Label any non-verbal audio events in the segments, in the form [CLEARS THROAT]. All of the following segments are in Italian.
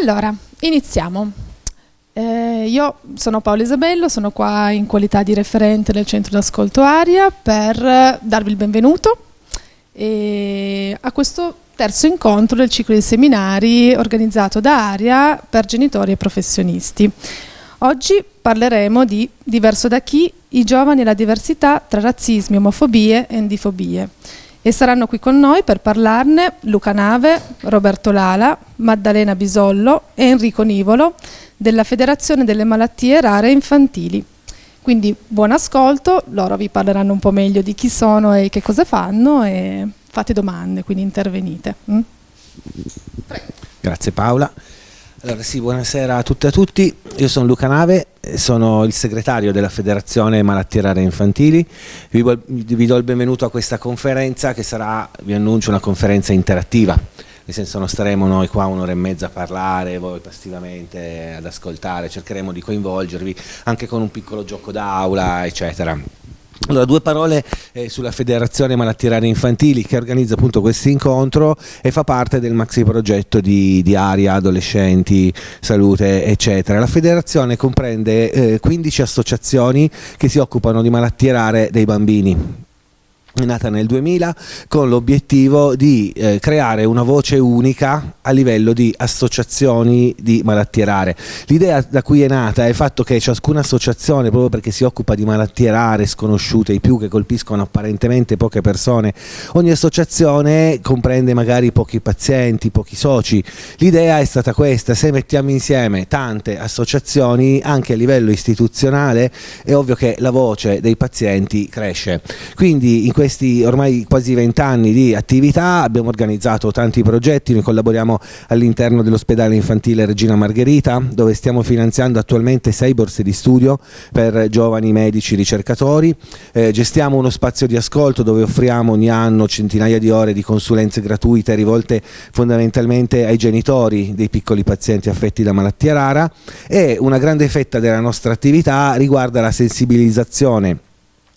Allora, iniziamo. Eh, io sono Paola Isabello, sono qua in qualità di referente del centro d'ascolto Aria per darvi il benvenuto a questo terzo incontro del ciclo di seminari organizzato da Aria per genitori e professionisti. Oggi parleremo di Diverso da chi? I giovani e la diversità tra razzismi, omofobie e endifobie. E saranno qui con noi per parlarne Luca Nave, Roberto Lala, Maddalena Bisollo e Enrico Nivolo della Federazione delle Malattie Rare Infantili. Quindi buon ascolto, loro vi parleranno un po' meglio di chi sono e che cosa fanno e fate domande, quindi intervenite. Mm? Grazie Paola. Allora sì, buonasera a tutte e a tutti, io sono Luca Nave, sono il segretario della Federazione Malattie Rare Infantili, vi do il benvenuto a questa conferenza che sarà, vi annuncio, una conferenza interattiva, nel senso non staremo noi qua un'ora e mezza a parlare, voi passivamente ad ascoltare, cercheremo di coinvolgervi anche con un piccolo gioco d'aula, eccetera. Allora, due parole eh, sulla Federazione Malattie Rare Infantili che organizza appunto questo incontro e fa parte del maxi progetto di, di Aria, Adolescenti, Salute, eccetera. La federazione comprende eh, 15 associazioni che si occupano di malattie rare dei bambini nata nel 2000 con l'obiettivo di eh, creare una voce unica a livello di associazioni di malattie rare. L'idea da cui è nata è il fatto che ciascuna associazione, proprio perché si occupa di malattie rare, sconosciute, i più che colpiscono apparentemente poche persone, ogni associazione comprende magari pochi pazienti, pochi soci. L'idea è stata questa, se mettiamo insieme tante associazioni anche a livello istituzionale è ovvio che la voce dei pazienti cresce. Quindi in questi ormai quasi vent'anni di attività abbiamo organizzato tanti progetti, noi collaboriamo all'interno dell'ospedale infantile Regina Margherita dove stiamo finanziando attualmente sei borse di studio per giovani medici ricercatori, eh, gestiamo uno spazio di ascolto dove offriamo ogni anno centinaia di ore di consulenze gratuite rivolte fondamentalmente ai genitori dei piccoli pazienti affetti da malattia rara e una grande fetta della nostra attività riguarda la sensibilizzazione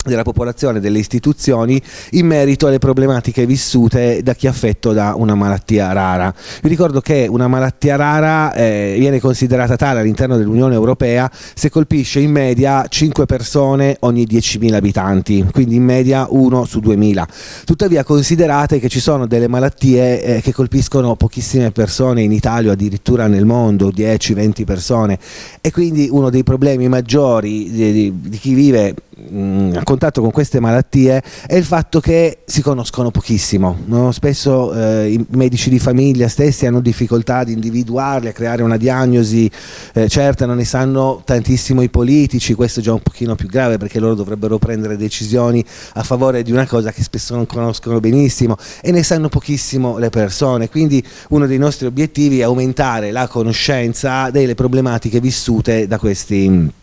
della popolazione, delle istituzioni in merito alle problematiche vissute da chi è affetto da una malattia rara. Vi ricordo che una malattia rara eh, viene considerata tale all'interno dell'Unione Europea se colpisce in media 5 persone ogni 10.000 abitanti, quindi in media 1 su 2.000. Tuttavia considerate che ci sono delle malattie eh, che colpiscono pochissime persone in Italia addirittura nel mondo, 10-20 persone e quindi uno dei problemi maggiori di, di, di chi vive mh, a contatto con queste malattie è il fatto che si conoscono pochissimo. No? Spesso eh, i medici di famiglia stessi hanno difficoltà ad individuarli, a creare una diagnosi eh, certa, non ne sanno tantissimo i politici, questo è già un pochino più grave perché loro dovrebbero prendere decisioni a favore di una cosa che spesso non conoscono benissimo e ne sanno pochissimo le persone. Quindi uno dei nostri obiettivi è aumentare la conoscenza delle problematiche vissute da questi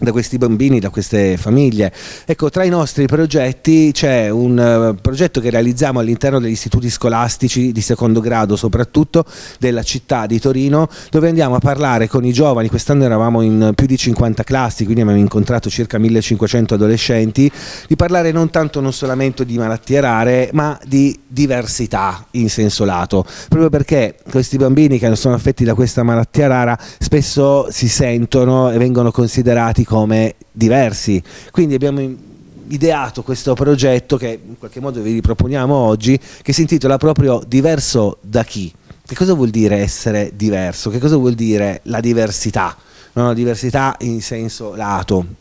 da questi bambini, da queste famiglie. Ecco, tra i nostri progetti c'è un uh, progetto che realizziamo all'interno degli istituti scolastici di secondo grado, soprattutto della città di Torino, dove andiamo a parlare con i giovani, quest'anno eravamo in più di 50 classi, quindi abbiamo incontrato circa 1500 adolescenti, di parlare non tanto non solamente di malattie rare, ma di diversità in senso lato, proprio perché questi bambini che sono affetti da questa malattia rara spesso si sentono e vengono considerati come diversi. Quindi abbiamo ideato questo progetto che in qualche modo vi riproponiamo oggi, che si intitola proprio Diverso da chi? Che cosa vuol dire essere diverso? Che cosa vuol dire la diversità? No, diversità in senso lato.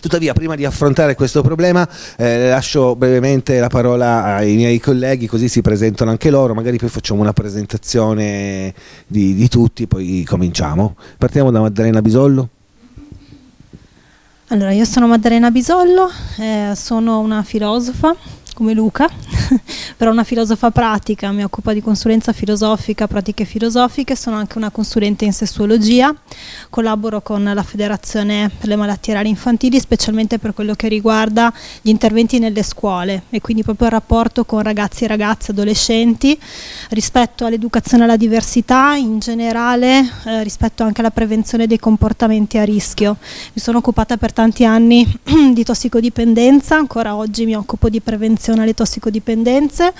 Tuttavia, prima di affrontare questo problema, eh, lascio brevemente la parola ai miei colleghi, così si presentano anche loro, magari poi facciamo una presentazione di, di tutti, poi cominciamo. Partiamo da Maddalena Bisollo. Allora, io sono Maddalena Bisollo, eh, sono una filosofa come Luca, [LAUGHS] però una filosofa pratica, mi occupo di consulenza filosofica, pratiche filosofiche, sono anche una consulente in sessuologia, collaboro con la Federazione per le malattie rare infantili, specialmente per quello che riguarda gli interventi nelle scuole e quindi proprio il rapporto con ragazzi e ragazze, adolescenti, rispetto all'educazione alla diversità, in generale eh, rispetto anche alla prevenzione dei comportamenti a rischio. Mi sono occupata per tanti anni [CLEARS THROAT] di tossicodipendenza, ancora oggi mi occupo di prevenzione prevenzione alle tossicodipendenze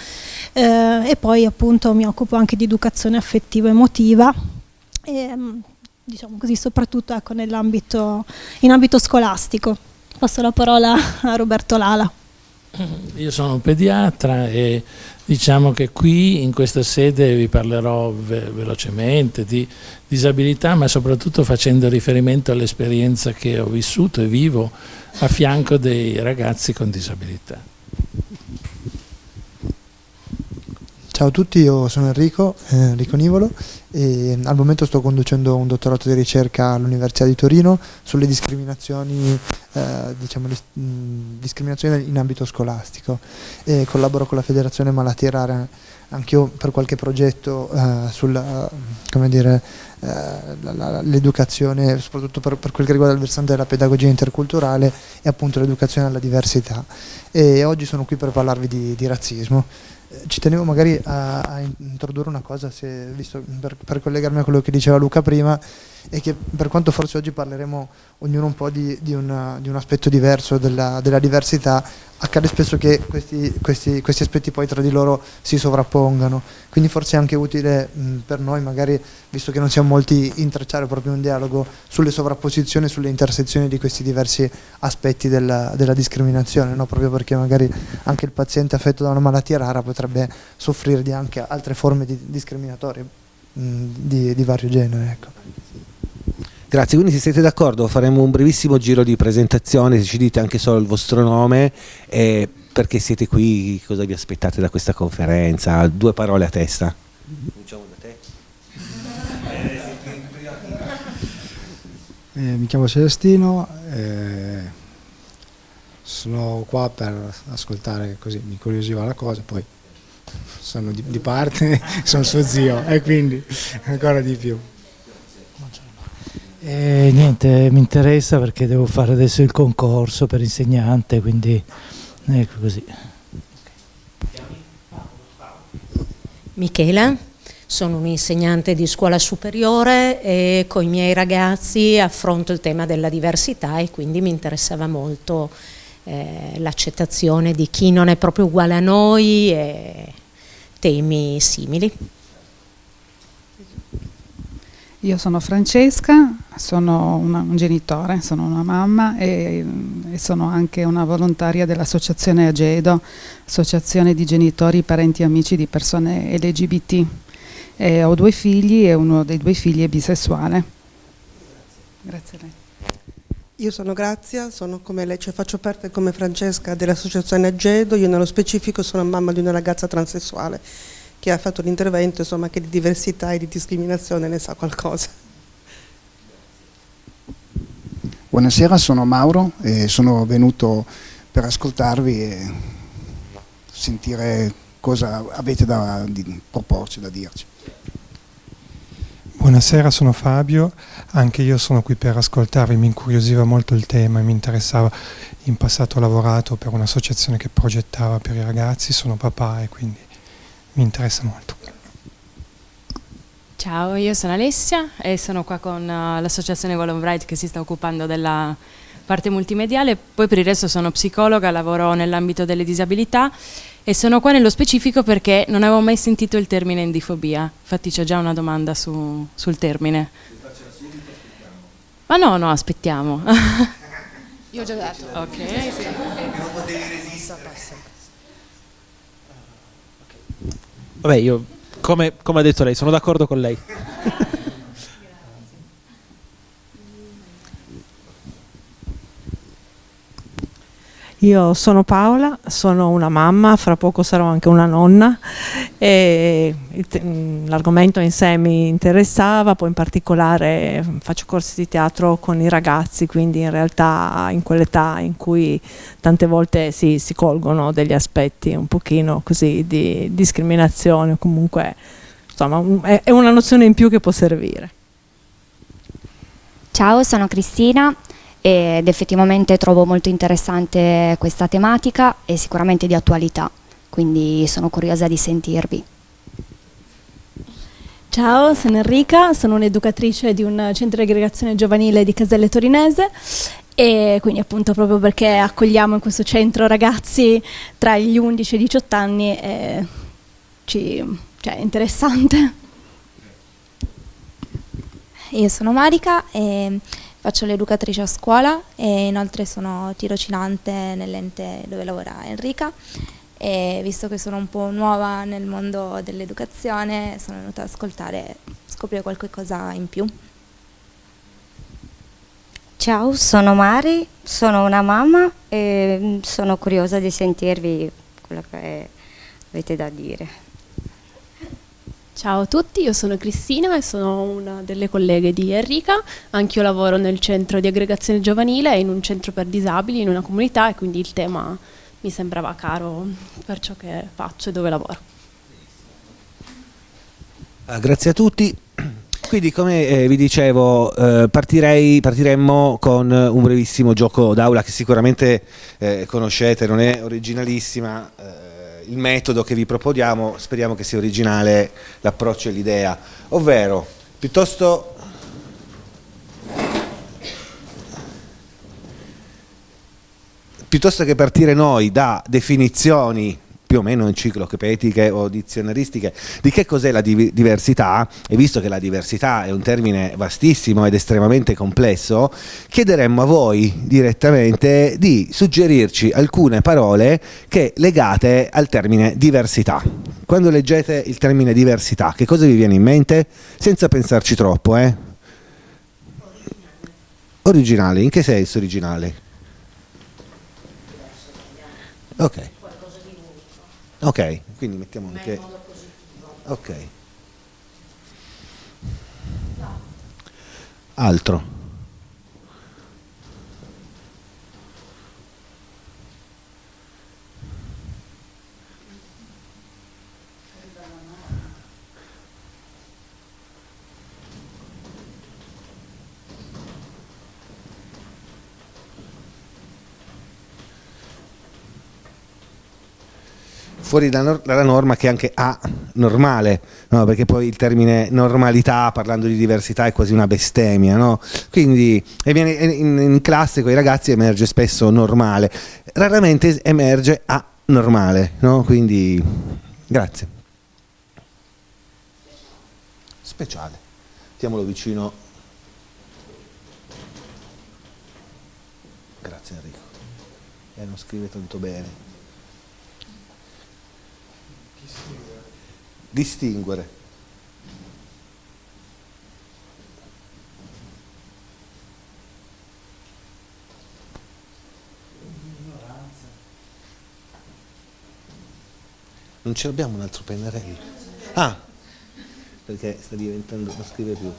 eh, e poi appunto mi occupo anche di educazione affettiva emotiva e, diciamo così, soprattutto ecco, in ambito scolastico. Passo la parola a Roberto Lala. Io sono un pediatra e diciamo che qui in questa sede vi parlerò ve velocemente di disabilità ma soprattutto facendo riferimento all'esperienza che ho vissuto e vivo a fianco dei ragazzi con disabilità. Ciao a tutti, io sono Enrico, eh, Enrico Nivolo e al momento sto conducendo un dottorato di ricerca all'Università di Torino sulle discriminazioni, eh, diciamo, discriminazioni in ambito scolastico e collaboro con la Federazione Malattie Rare anch'io per qualche progetto eh, sull'educazione, eh, soprattutto per, per, quel che riguarda il versante della pedagogia interculturale e appunto l'educazione alla diversità. E oggi sono qui per parlarvi di, di razzismo ci tenevo magari a, a, introdurre una cosa, se, visto, per, per, collegarmi a quello che diceva Luca prima, e che per quanto forse oggi parleremo ognuno un po' di, di, una, di un aspetto diverso della, della, diversità, accade spesso che questi, questi, questi, aspetti poi tra di loro si sovrappongano, quindi forse è anche utile mh, per noi, magari visto che non siamo molti, intrecciare proprio un dialogo sulle sovrapposizioni, sulle intersezioni di questi diversi aspetti della, della discriminazione, no? proprio perché magari anche il paziente affetto da una malattia rara potrebbe soffrire di anche altre forme di discriminatorie mh, di, di vario genere. Ecco. Grazie, quindi se siete d'accordo faremo un brevissimo giro di presentazione, se ci dite anche solo il vostro nome e perché siete qui, cosa vi aspettate da questa conferenza, due parole a testa. Cominciamo da te. Eh, mi chiamo Celestino, eh, sono qua per ascoltare così, mi incuriosiva la cosa, poi sono di, di parte, [LAUGHS] sono suo zio e quindi ancora di più. E niente, mi interessa perché devo fare adesso il concorso per insegnante, quindi ecco così. Michela, sono un insegnante di scuola superiore e con i miei ragazzi affronto il tema della diversità e quindi mi interessava molto eh, l'accettazione di chi non è proprio uguale a noi e temi simili. Io sono Francesca, sono una, un genitore, sono una mamma e, e sono anche una volontaria dell'associazione Agedo, associazione di genitori, parenti e amici di persone LGBT. E ho due figli e uno dei due figli è bisessuale. Grazie a lei. Io sono Grazia, sono come lei, cioè faccio parte come Francesca dell'associazione Agedo, io nello specifico sono mamma di una ragazza transessuale che ha fatto l'intervento, insomma, che di diversità e di discriminazione ne sa qualcosa. Buonasera, sono Mauro e sono venuto per ascoltarvi e sentire cosa avete da di, proporci, da dirci. Buonasera, sono Fabio, anche io sono qui per ascoltarvi, mi incuriosiva molto il tema e mi interessava, in passato ho lavorato per un'associazione che progettava per i ragazzi, sono papà e quindi mi interessa molto. Ciao, io sono Alessia e sono qua con uh, l'associazione Golden Bright che si sta occupando della parte multimediale, poi per il resto sono psicologa, lavoro nell'ambito delle disabilità e sono qua nello specifico perché non avevo mai sentito il termine endifobia, infatti c'è già una domanda su, sul termine. Ma no, no, aspettiamo. [LAUGHS] Io ho già dato. Ok. Non potevi resistere. Vabbè, io, come, come ha detto lei, sono d'accordo con lei. [LAUGHS] Io sono Paola, sono una mamma, fra poco sarò anche una nonna e l'argomento in sé mi interessava, poi in particolare faccio corsi di teatro con i ragazzi, quindi in realtà in quell'età in cui tante volte si, si colgono degli aspetti un pochino così di discriminazione, comunque insomma è una nozione in più che può servire. Ciao, sono Cristina, ed effettivamente trovo molto interessante questa tematica e sicuramente di attualità, quindi sono curiosa di sentirvi. Ciao, sono Enrica, sono un'educatrice di un centro di aggregazione giovanile di Caselle Torinese e quindi appunto proprio perché accogliamo in questo centro ragazzi tra gli 11 e i 18 anni ci, cioè, è interessante. io sono Marica e faccio l'educatrice a scuola e inoltre sono tirocinante nell'ente dove lavora Enrica e visto che sono un po' nuova nel mondo dell'educazione sono venuta ad ascoltare, scoprire qualcosa in più. Ciao, sono Mari, sono una mamma e sono curiosa di sentirvi quello che avete da dire. Ciao a tutti, io sono Cristina e sono una delle colleghe di Enrica, anch'io lavoro nel centro di aggregazione giovanile in un centro per disabili in una comunità e quindi il tema mi sembrava caro per ciò che faccio e dove lavoro. Ah, grazie a tutti. Quindi come eh, vi dicevo eh, partirei, partiremmo con un brevissimo gioco d'aula che sicuramente eh, conoscete, non è originalissima, eh, il metodo che vi proponiamo speriamo che sia originale l'approccio e l'idea, ovvero piuttosto piuttosto che partire noi da definizioni più o meno enciclopediche o dizionaristiche di che cos'è la div diversità e visto che la diversità è un termine vastissimo ed estremamente complesso chiederemmo a voi direttamente di suggerirci alcune parole che legate al termine diversità quando leggete il termine diversità che cosa vi viene in mente? senza pensarci troppo eh? originale, in che senso originale? ok Ok, quindi mettiamo anche... Ok. Altro. Fuori dalla norma che è anche anormale, no? perché poi il termine normalità parlando di diversità è quasi una bestemmia, no? quindi in, in classe con i ragazzi emerge spesso normale, raramente emerge anormale, no? quindi grazie. Speciale, mettiamolo vicino. Grazie Enrico, e non scrive tanto bene. Distinguere. Non ce l'abbiamo un altro pennarello? Ah, perché sta diventando, non scrive più.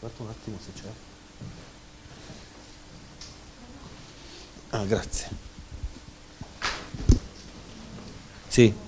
Guarda un attimo se c'è. Ah, grazie. Sì.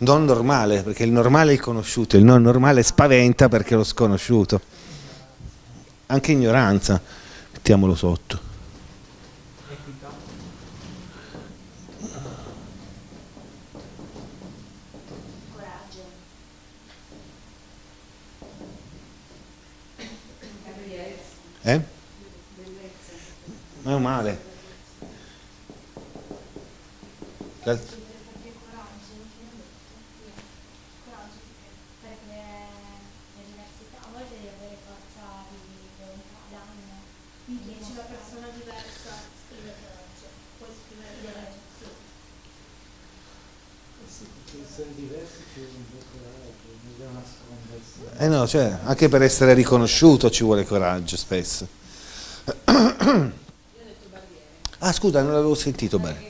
normale, perché il normale è il conosciuto, il non normale spaventa perché è lo sconosciuto. Anche ignoranza, mettiamolo sotto. Eh? Meno male. Eh no, cioè, anche per essere riconosciuto ci vuole coraggio spesso. Ah, scusa, non l'avevo sentito bene.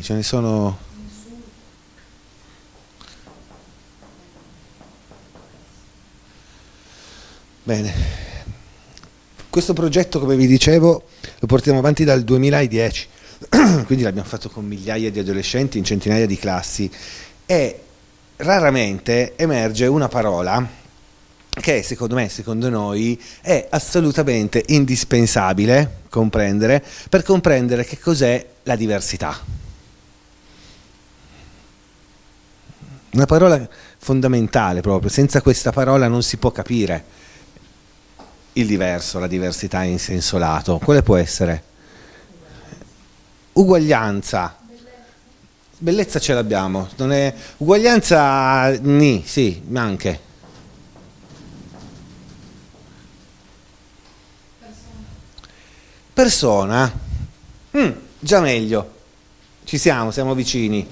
Ce ne sono Bene, questo progetto come vi dicevo lo portiamo avanti dal 2010, [CLEARS THROAT] quindi l'abbiamo fatto con migliaia di adolescenti in centinaia di classi. E raramente emerge una parola che secondo me, secondo noi, è assolutamente indispensabile comprendere per comprendere che cos'è la diversità. Una parola fondamentale proprio, senza questa parola non si può capire il diverso, la diversità in senso lato. Quale può essere? Uguaglianza. Bellezza ce l'abbiamo. Uguaglianza, ni, sì, anche. Persona. Mm, già meglio. Ci siamo, siamo vicini.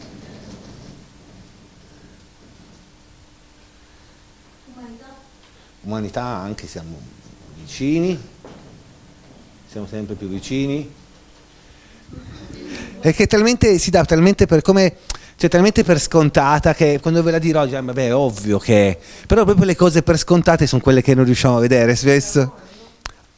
Umanità. Umanità anche siamo vicini, siamo sempre più vicini, e che talmente si dà talmente per come cioè talmente per scontata che quando ve la dirò già vabbè è ovvio che però proprio le cose per scontate sono quelle che non riusciamo a vedere spesso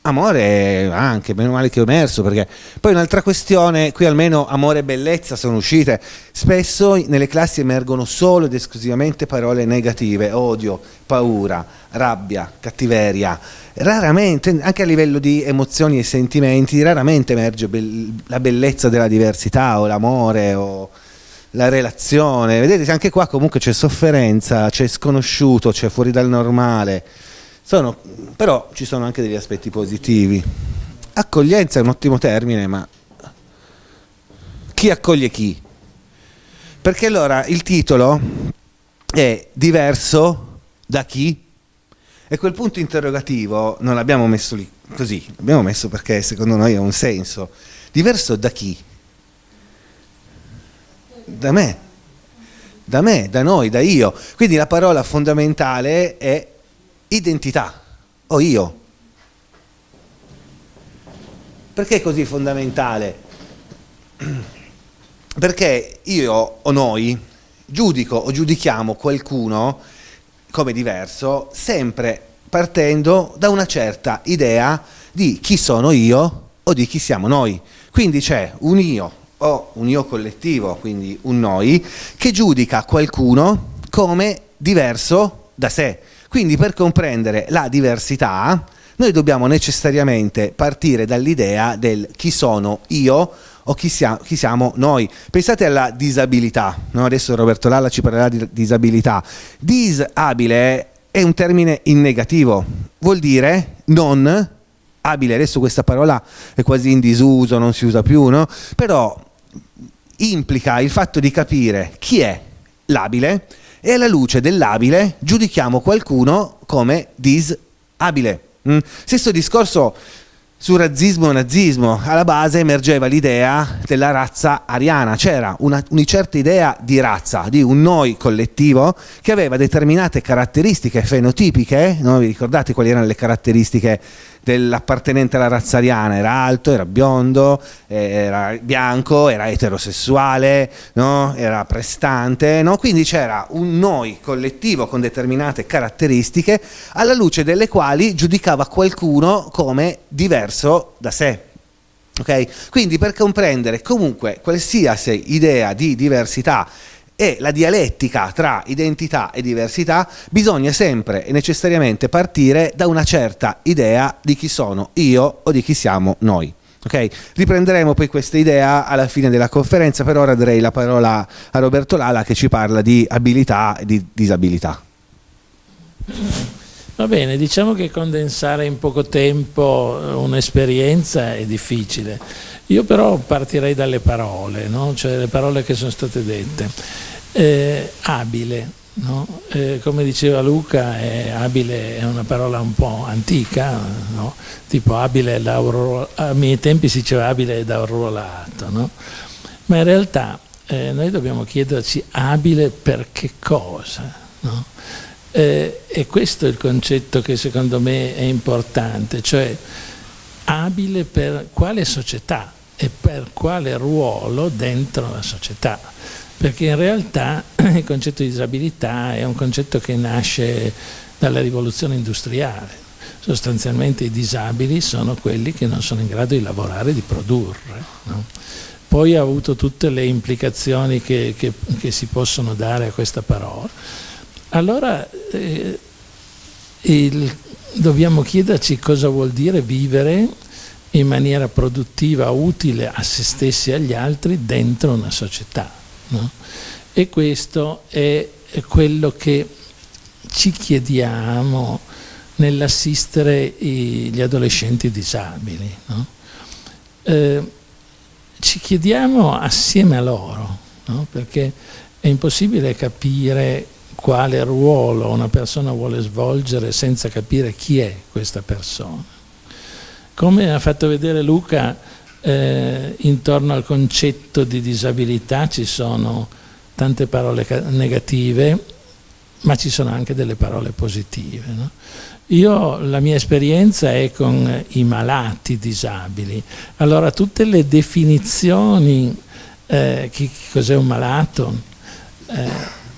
Amore anche, meno male che ho emerso, perché poi un'altra questione, qui almeno amore e bellezza sono uscite, spesso nelle classi emergono solo ed esclusivamente parole negative, odio, paura, rabbia, cattiveria, raramente, anche a livello di emozioni e sentimenti, raramente emerge be la bellezza della diversità o l'amore o la relazione, vedete anche qua comunque c'è sofferenza, c'è sconosciuto, c'è fuori dal normale, sono, però ci sono anche degli aspetti positivi. Accoglienza è un ottimo termine, ma chi accoglie chi? Perché allora il titolo è diverso da chi? E quel punto interrogativo non l'abbiamo messo lì così, l'abbiamo messo perché secondo noi ha un senso. Diverso da chi? Da me, da me, da noi, da io. Quindi la parola fondamentale è identità o io. Perché è così fondamentale? [CLEARS THROAT] Perché io o noi giudico o giudichiamo qualcuno come diverso sempre partendo da una certa idea di chi sono io o di chi siamo noi. Quindi c'è un io o un io collettivo, quindi un noi, che giudica qualcuno come diverso da sé. Quindi per comprendere la diversità noi dobbiamo necessariamente partire dall'idea del chi sono io o chi, sia, chi siamo noi. Pensate alla disabilità, no? adesso Roberto Lalla ci parlerà di disabilità. Disabile è un termine in negativo, vuol dire non abile, adesso questa parola è quasi in disuso, non si usa più, no? però implica il fatto di capire chi è l'abile e alla luce dell'abile giudichiamo qualcuno come disabile. Mm? Stesso discorso sul razzismo e nazismo, alla base emergeva l'idea della razza ariana, c'era una, una, certa idea di razza, di un noi collettivo che aveva determinate caratteristiche fenotipiche, no? vi ricordate quali erano le caratteristiche dell'appartenente alla razza ariana, era alto, era biondo, era bianco, era eterosessuale, no? era prestante, no? quindi c'era un noi collettivo con determinate caratteristiche alla luce delle quali giudicava qualcuno come diverso da sé. Okay? Quindi per comprendere comunque qualsiasi idea di diversità e la dialettica tra identità e diversità bisogna sempre e necessariamente partire da una certa idea di chi sono io o di chi siamo noi. Okay? Riprenderemo poi questa idea alla fine della conferenza, per ora darei la parola a Roberto Lala che ci parla di abilità e di disabilità. Va bene, diciamo che condensare in poco tempo eh, un'esperienza è difficile. Io però partirei dalle parole, no? cioè le parole che sono state dette. Eh, abile, no? eh, come diceva Luca, è, abile è una parola un po' antica, no? tipo abile da a miei tempi si diceva abile da arruolato, ma in realtà eh, noi dobbiamo chiederci abile per che cosa? Eh, e questo è il concetto che secondo me è importante, cioè abile per quale società e per quale ruolo dentro la società, perché in realtà [CLEARS THROAT] il concetto di disabilità è un concetto che nasce dalla rivoluzione industriale, sostanzialmente i disabili sono quelli che non sono in grado di lavorare, di produrre. No? Poi ha avuto tutte le implicazioni che, che, che si possono dare a questa parola allora eh, il, dobbiamo chiederci cosa vuol dire vivere in maniera produttiva, utile a se stessi e agli altri dentro una società. No? E questo è quello che ci chiediamo nell'assistere gli adolescenti disabili. No? Eh, ci chiediamo assieme a loro, no? perché è impossibile capire quale ruolo una persona vuole svolgere senza capire chi è questa persona. Come ha fatto vedere Luca, eh, intorno al concetto di disabilità ci sono tante parole negative, ma ci sono anche delle parole positive. No? Io, la mia esperienza è con i malati disabili, allora tutte le definizioni, eh, cos'è un malato, eh,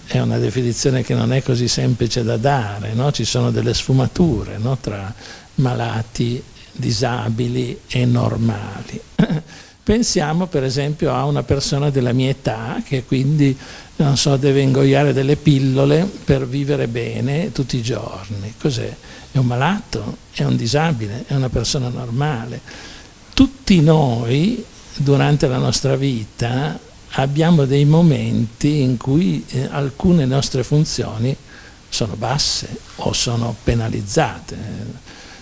è una definizione che non è così semplice da dare, no? ci sono delle sfumature no? tra malati, disabili e normali. [CLEARS THROAT] Pensiamo per esempio a una persona della mia età che quindi non so, deve ingoiare delle pillole per vivere bene tutti i giorni. Cos'è? È un malato? È un disabile? È una persona normale? Tutti noi durante la nostra vita abbiamo dei momenti in cui eh, alcune nostre funzioni sono basse o sono penalizzate.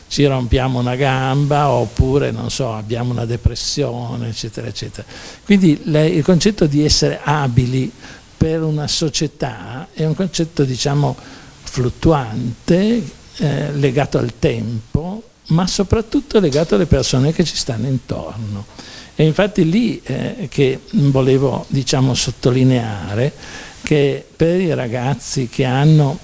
Ci rompiamo una gamba oppure, non so, abbiamo una depressione, eccetera, eccetera. Quindi le, il concetto di essere abili per una società è un concetto, diciamo, fluttuante, eh, legato al tempo, ma soprattutto legato alle persone che ci stanno intorno. E infatti lì eh, che volevo diciamo, sottolineare che per i ragazzi che hanno,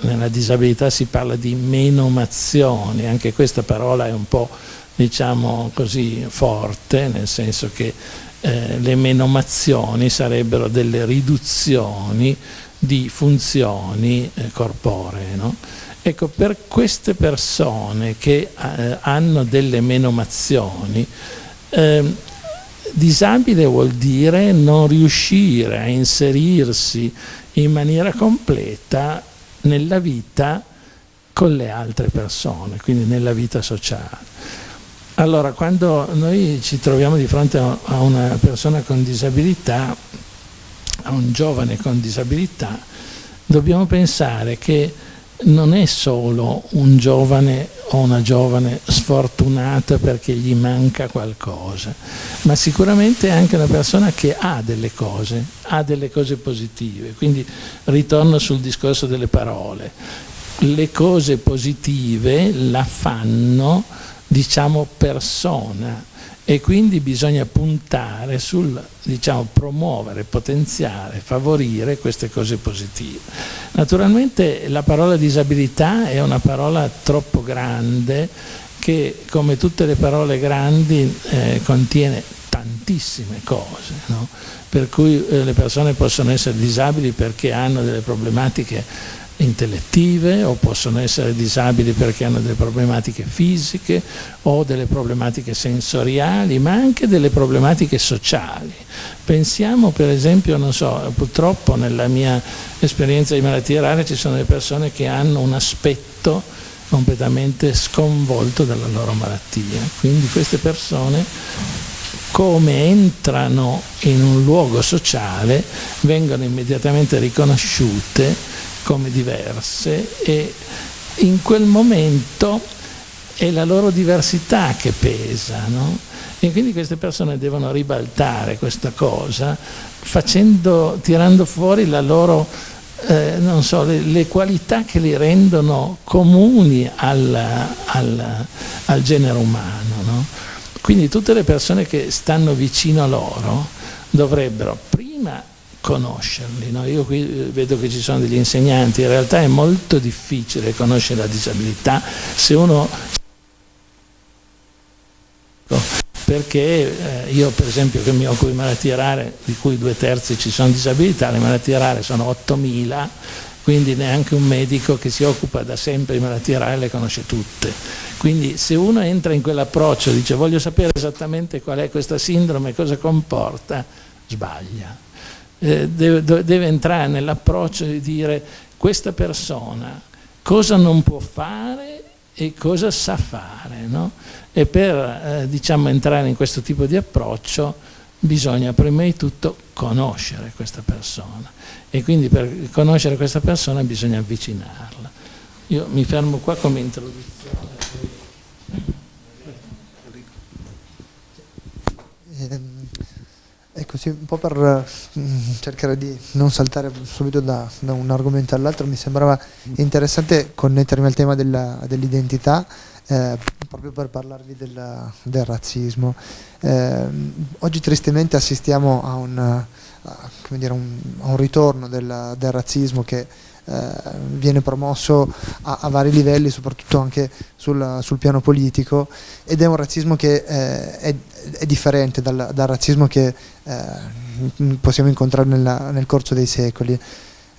nella disabilità si parla di menomazioni, anche questa parola è un po' diciamo così forte, nel senso che eh, le menomazioni sarebbero delle riduzioni di funzioni eh, corporee. No? Ecco, per queste persone che eh, hanno delle menomazioni, eh, disabile vuol dire non riuscire a inserirsi in maniera completa nella vita con le altre persone, quindi nella vita sociale. Allora, quando noi ci troviamo di fronte a una persona con disabilità, a un giovane con disabilità, dobbiamo pensare che non è solo un giovane o una giovane sfortunata perché gli manca qualcosa, ma sicuramente è anche una persona che ha delle cose, ha delle cose positive. Quindi ritorno sul discorso delle parole. Le cose positive la fanno, diciamo, persona e quindi bisogna puntare sul diciamo, promuovere, potenziare, favorire queste cose positive. Naturalmente la parola disabilità è una parola troppo grande che come tutte le parole grandi eh, contiene tantissime cose, no? per cui eh, le persone possono essere disabili perché hanno delle problematiche intellettive o possono essere disabili perché hanno delle problematiche fisiche o delle problematiche sensoriali, ma anche delle problematiche sociali. Pensiamo per esempio, non so, purtroppo nella mia esperienza di malattie rare ci sono delle persone che hanno un aspetto completamente sconvolto dalla loro malattia, quindi queste persone come entrano in un luogo sociale vengono immediatamente riconosciute come diverse e in quel momento è la loro diversità che pesa, no? E quindi queste persone devono ribaltare questa cosa facendo, tirando fuori la loro, eh, non so, le, le, qualità che li rendono comuni al, al, al genere umano. No? Quindi tutte le persone che stanno vicino a loro dovrebbero prima conoscerli. No? Io qui eh, vedo che ci sono degli insegnanti, in realtà è molto difficile conoscere la disabilità se uno perché eh, io per esempio che mi occupo di malattie rare, di cui due terzi ci sono disabilità, le malattie rare sono 8.000, quindi neanche un medico che si occupa da sempre di malattie rare le conosce tutte. Quindi se uno entra in quell'approccio, dice voglio sapere esattamente qual è questa sindrome, cosa comporta, sbaglia. Eh, deve, deve entrare nell'approccio di dire questa persona cosa non può fare e cosa sa fare. No? E per eh, diciamo, entrare in questo tipo di approccio bisogna prima di tutto conoscere questa persona e quindi per conoscere questa persona bisogna avvicinarla. Io mi fermo qua come introduzione. Ehm, ecco sì, un po' per mm, cercare di non saltare subito da, da un argomento all'altro, mi sembrava interessante connettermi al tema dell'identità eh, proprio per parlarvi del, del razzismo. Eh, oggi tristemente assistiamo a un, a, dire, un, a un ritorno del, del, razzismo che eh, viene promosso a, a, vari livelli, soprattutto anche sul, sul, piano politico, ed è un razzismo che eh, è, è, differente dal, dal razzismo che eh, possiamo incontrare nella, nel corso dei secoli.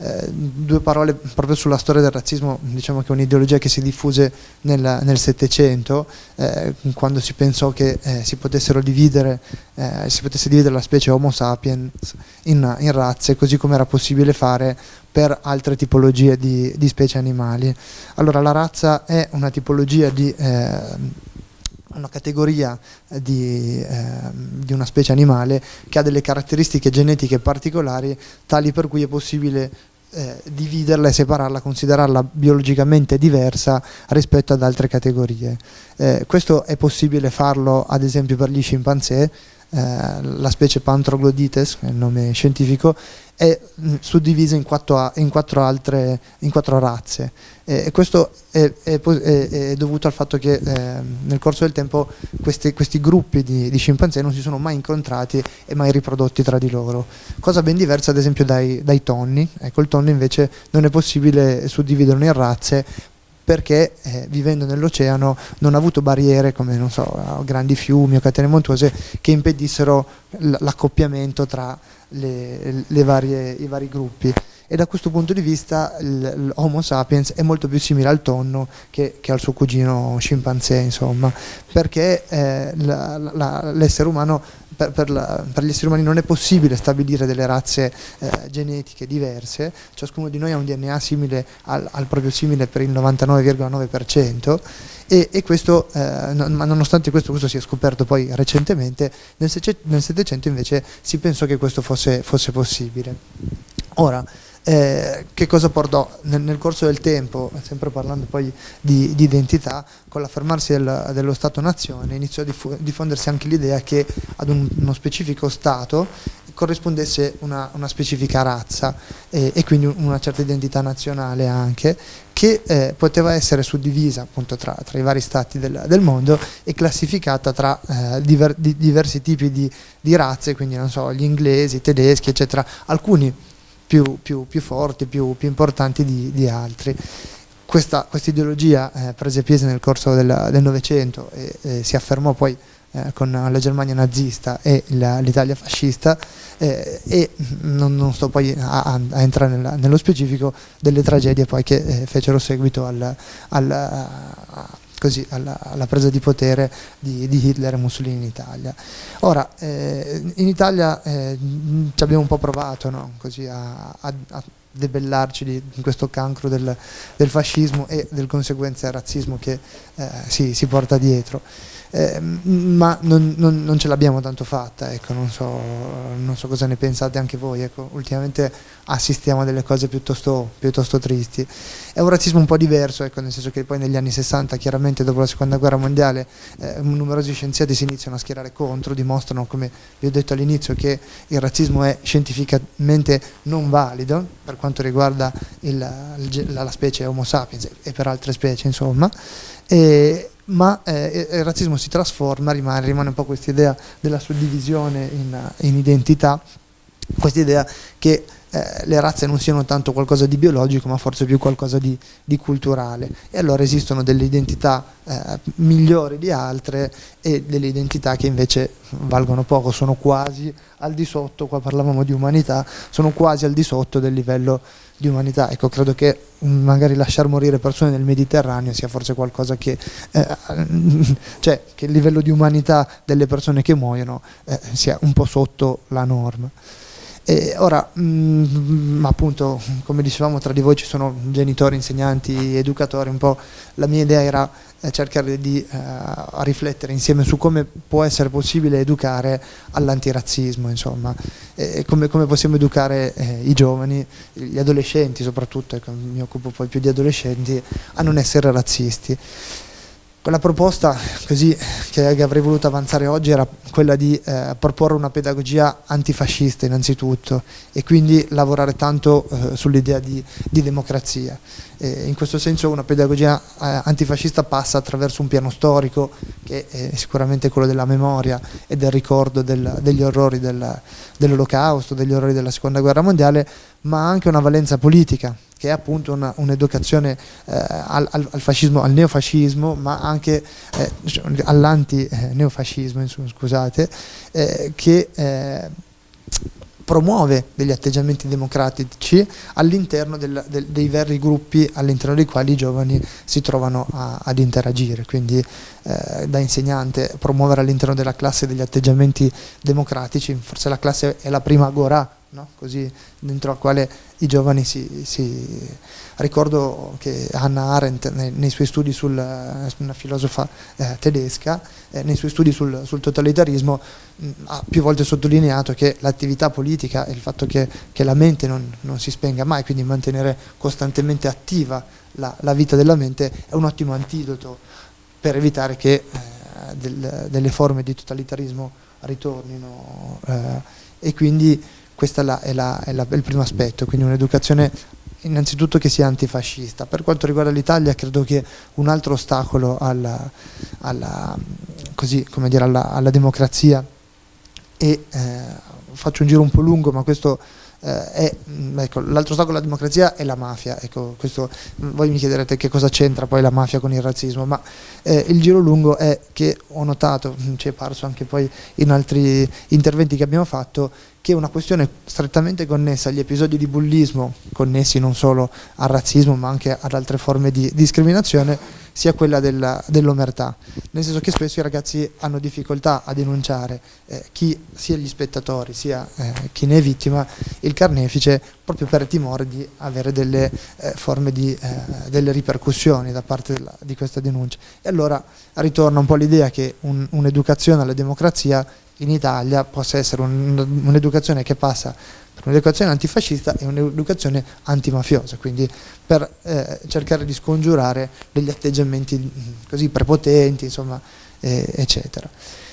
Eh, due parole proprio sulla storia del razzismo, diciamo che è un'ideologia che si diffuse nel Settecento, eh, quando si pensò che eh, si, potessero dividere, eh, si potesse dividere la specie Homo sapiens in, in razze, così come era possibile fare per altre tipologie di, di, specie animali. Allora la razza è una tipologia di eh, una categoria di, eh, di, una specie animale che ha delle caratteristiche genetiche particolari tali per cui è possibile eh, dividerla e separarla, considerarla biologicamente diversa rispetto ad altre categorie. Eh, questo è possibile farlo ad esempio per gli scimpanzé, eh, la specie Pantroglodites, che è il nome scientifico, è mh, suddivisa in quattro, in quattro, altre in quattro razze. E questo è, è, è, dovuto al fatto che eh, nel corso del tempo questi, questi gruppi di, di, scimpanzé non si sono mai incontrati e mai riprodotti tra di loro. Cosa ben diversa ad esempio dai, dai tonni. Ecco il tonno invece non è possibile suddividerlo in razze perché eh, vivendo nell'oceano non ha avuto barriere come so, grandi fiumi o catene montuose che impedissero l'accoppiamento tra le, le varie, i vari gruppi. E da questo punto di vista l'Homo sapiens è molto più simile al tonno che, che al suo cugino scimpanzé, insomma, perché eh, l'essere umano per, per, la, per, gli esseri umani non è possibile stabilire delle razze eh, genetiche diverse, ciascuno di noi ha un DNA simile al, al proprio simile per il 99,9% e, e, questo, eh, non, ma nonostante questo, questo sia scoperto poi recentemente, nel, nel 700 invece si pensò che questo fosse, fosse possibile. Ora, eh, che cosa portò? Nel, nel, corso del tempo, sempre parlando poi di, di identità, con l'affermarsi del, dello Stato-nazione iniziò a diffondersi anche l'idea che ad un, uno specifico Stato corrispondesse una, una specifica razza eh, e quindi una certa identità nazionale anche che eh, poteva essere suddivisa appunto tra, tra i vari stati del, del, mondo e classificata tra eh, diver, di, diversi tipi di, di razze, quindi non so, gli inglesi, i tedeschi eccetera, alcuni più, più, più forti, più, più importanti di, di, altri. Questa quest ideologia eh, prese piede nel corso del Novecento e, e, si affermò poi eh, con la Germania nazista e l'Italia fascista eh, e non, non, sto poi a, a entrare nella, nello specifico delle tragedie poi che eh, fecero seguito al, al, a, così, alla, alla, presa di potere di, di, Hitler e Mussolini in Italia. Ora, eh, in Italia eh, ci abbiamo un po' provato no? così a, a, debellarci di, di questo cancro del, del, fascismo e del conseguenza razzismo che eh, si, si porta dietro eh, ma non, non, non, ce l'abbiamo tanto fatta, ecco, non, so, non, so, cosa ne pensate anche voi, ecco, ultimamente assistiamo a delle cose piuttosto, piuttosto tristi. È un razzismo un po' diverso, ecco, nel senso che poi negli anni 60, chiaramente dopo la seconda guerra mondiale, eh, numerosi scienziati si iniziano a schierare contro, dimostrano, come vi ho detto all'inizio, che il razzismo è scientificamente non valido per quanto riguarda il, la, la specie Homo sapiens e per altre specie, insomma. E, ma eh, il razzismo si trasforma, rimane, rimane un po' questa idea della suddivisione in, in identità, questa idea che eh, le razze non siano tanto qualcosa di biologico ma forse più qualcosa di, di culturale e allora esistono delle identità eh, migliori di altre e delle identità che invece valgono poco, sono quasi al di sotto, qua parlavamo di umanità, sono quasi al di sotto del livello di umanità. Ecco, credo che magari lasciar morire persone nel Mediterraneo sia forse qualcosa che, eh, [LAUGHS] cioè, che il livello di umanità delle persone che muoiono eh, sia un po' sotto la norma. E ora, mh, mm, appunto, come dicevamo, tra di voi ci sono genitori, insegnanti, educatori, un po' la mia idea era eh, cercare di eh, riflettere insieme su come può essere possibile educare all'antirazzismo, insomma, e come, come, possiamo educare eh, i giovani, gli adolescenti soprattutto, ecco, mi occupo poi più di adolescenti, a non essere razzisti. La proposta così, che avrei voluto avanzare oggi era quella di eh, proporre una pedagogia antifascista innanzitutto e quindi lavorare tanto eh, sull'idea di, di, democrazia. E in questo senso una pedagogia eh, antifascista passa attraverso un piano storico che è sicuramente quello della memoria e del ricordo del, degli orrori del, dell'olocausto, degli orrori della seconda guerra mondiale, ma anche una valenza politica che è appunto un'educazione eh, al, al, fascismo, al neofascismo, ma anche eh, all'anti-neofascismo, scusate, eh, che eh, promuove degli atteggiamenti democratici all'interno del, del, dei veri gruppi all'interno dei quali i giovani si trovano a, ad interagire, quindi eh, da insegnante promuovere all'interno della classe degli atteggiamenti democratici, forse la classe è la prima agora no? così dentro al quale i giovani si, si... ricordo che Hannah Arendt nei, nei suoi studi sul, una filosofa eh, tedesca, eh, nei suoi studi sul, sul totalitarismo mh, ha più volte sottolineato che l'attività politica e il fatto che, che la mente non, non, si spenga mai, quindi mantenere costantemente attiva la, la vita della mente è un ottimo antidoto per evitare che eh, del, delle forme di totalitarismo ritornino eh, e quindi questo è, la, è, la, è, la, è il primo aspetto, quindi un'educazione innanzitutto che sia antifascista. Per quanto riguarda l'Italia credo che un altro ostacolo alla, alla, così, dire, alla, alla democrazia e eh, faccio un giro un po' lungo ma questo eh, mm, ecco, l'altro ostacolo alla democrazia è la mafia ecco, questo, voi mi chiederete che cosa c'entra poi la mafia con il razzismo ma eh, il giro lungo è che ho notato mm, ci è parso anche poi in altri interventi che abbiamo fatto che è una questione strettamente connessa agli episodi di bullismo, connessi non solo al razzismo ma anche ad altre forme di discriminazione, sia quella dell'omertà, nel senso che spesso i ragazzi hanno difficoltà a denunciare eh, chi, sia gli spettatori sia eh, chi ne è vittima, il carnefice, proprio per timore di avere delle eh, forme di eh, delle ripercussioni da parte della, di questa denuncia. E allora ritorna un po' l'idea che un'educazione un alla democrazia in Italia possa essere un'educazione che passa per un'educazione antifascista e un'educazione antimafiosa, quindi per eh, cercare di scongiurare degli atteggiamenti mm, così prepotenti, insomma, eh, eccetera.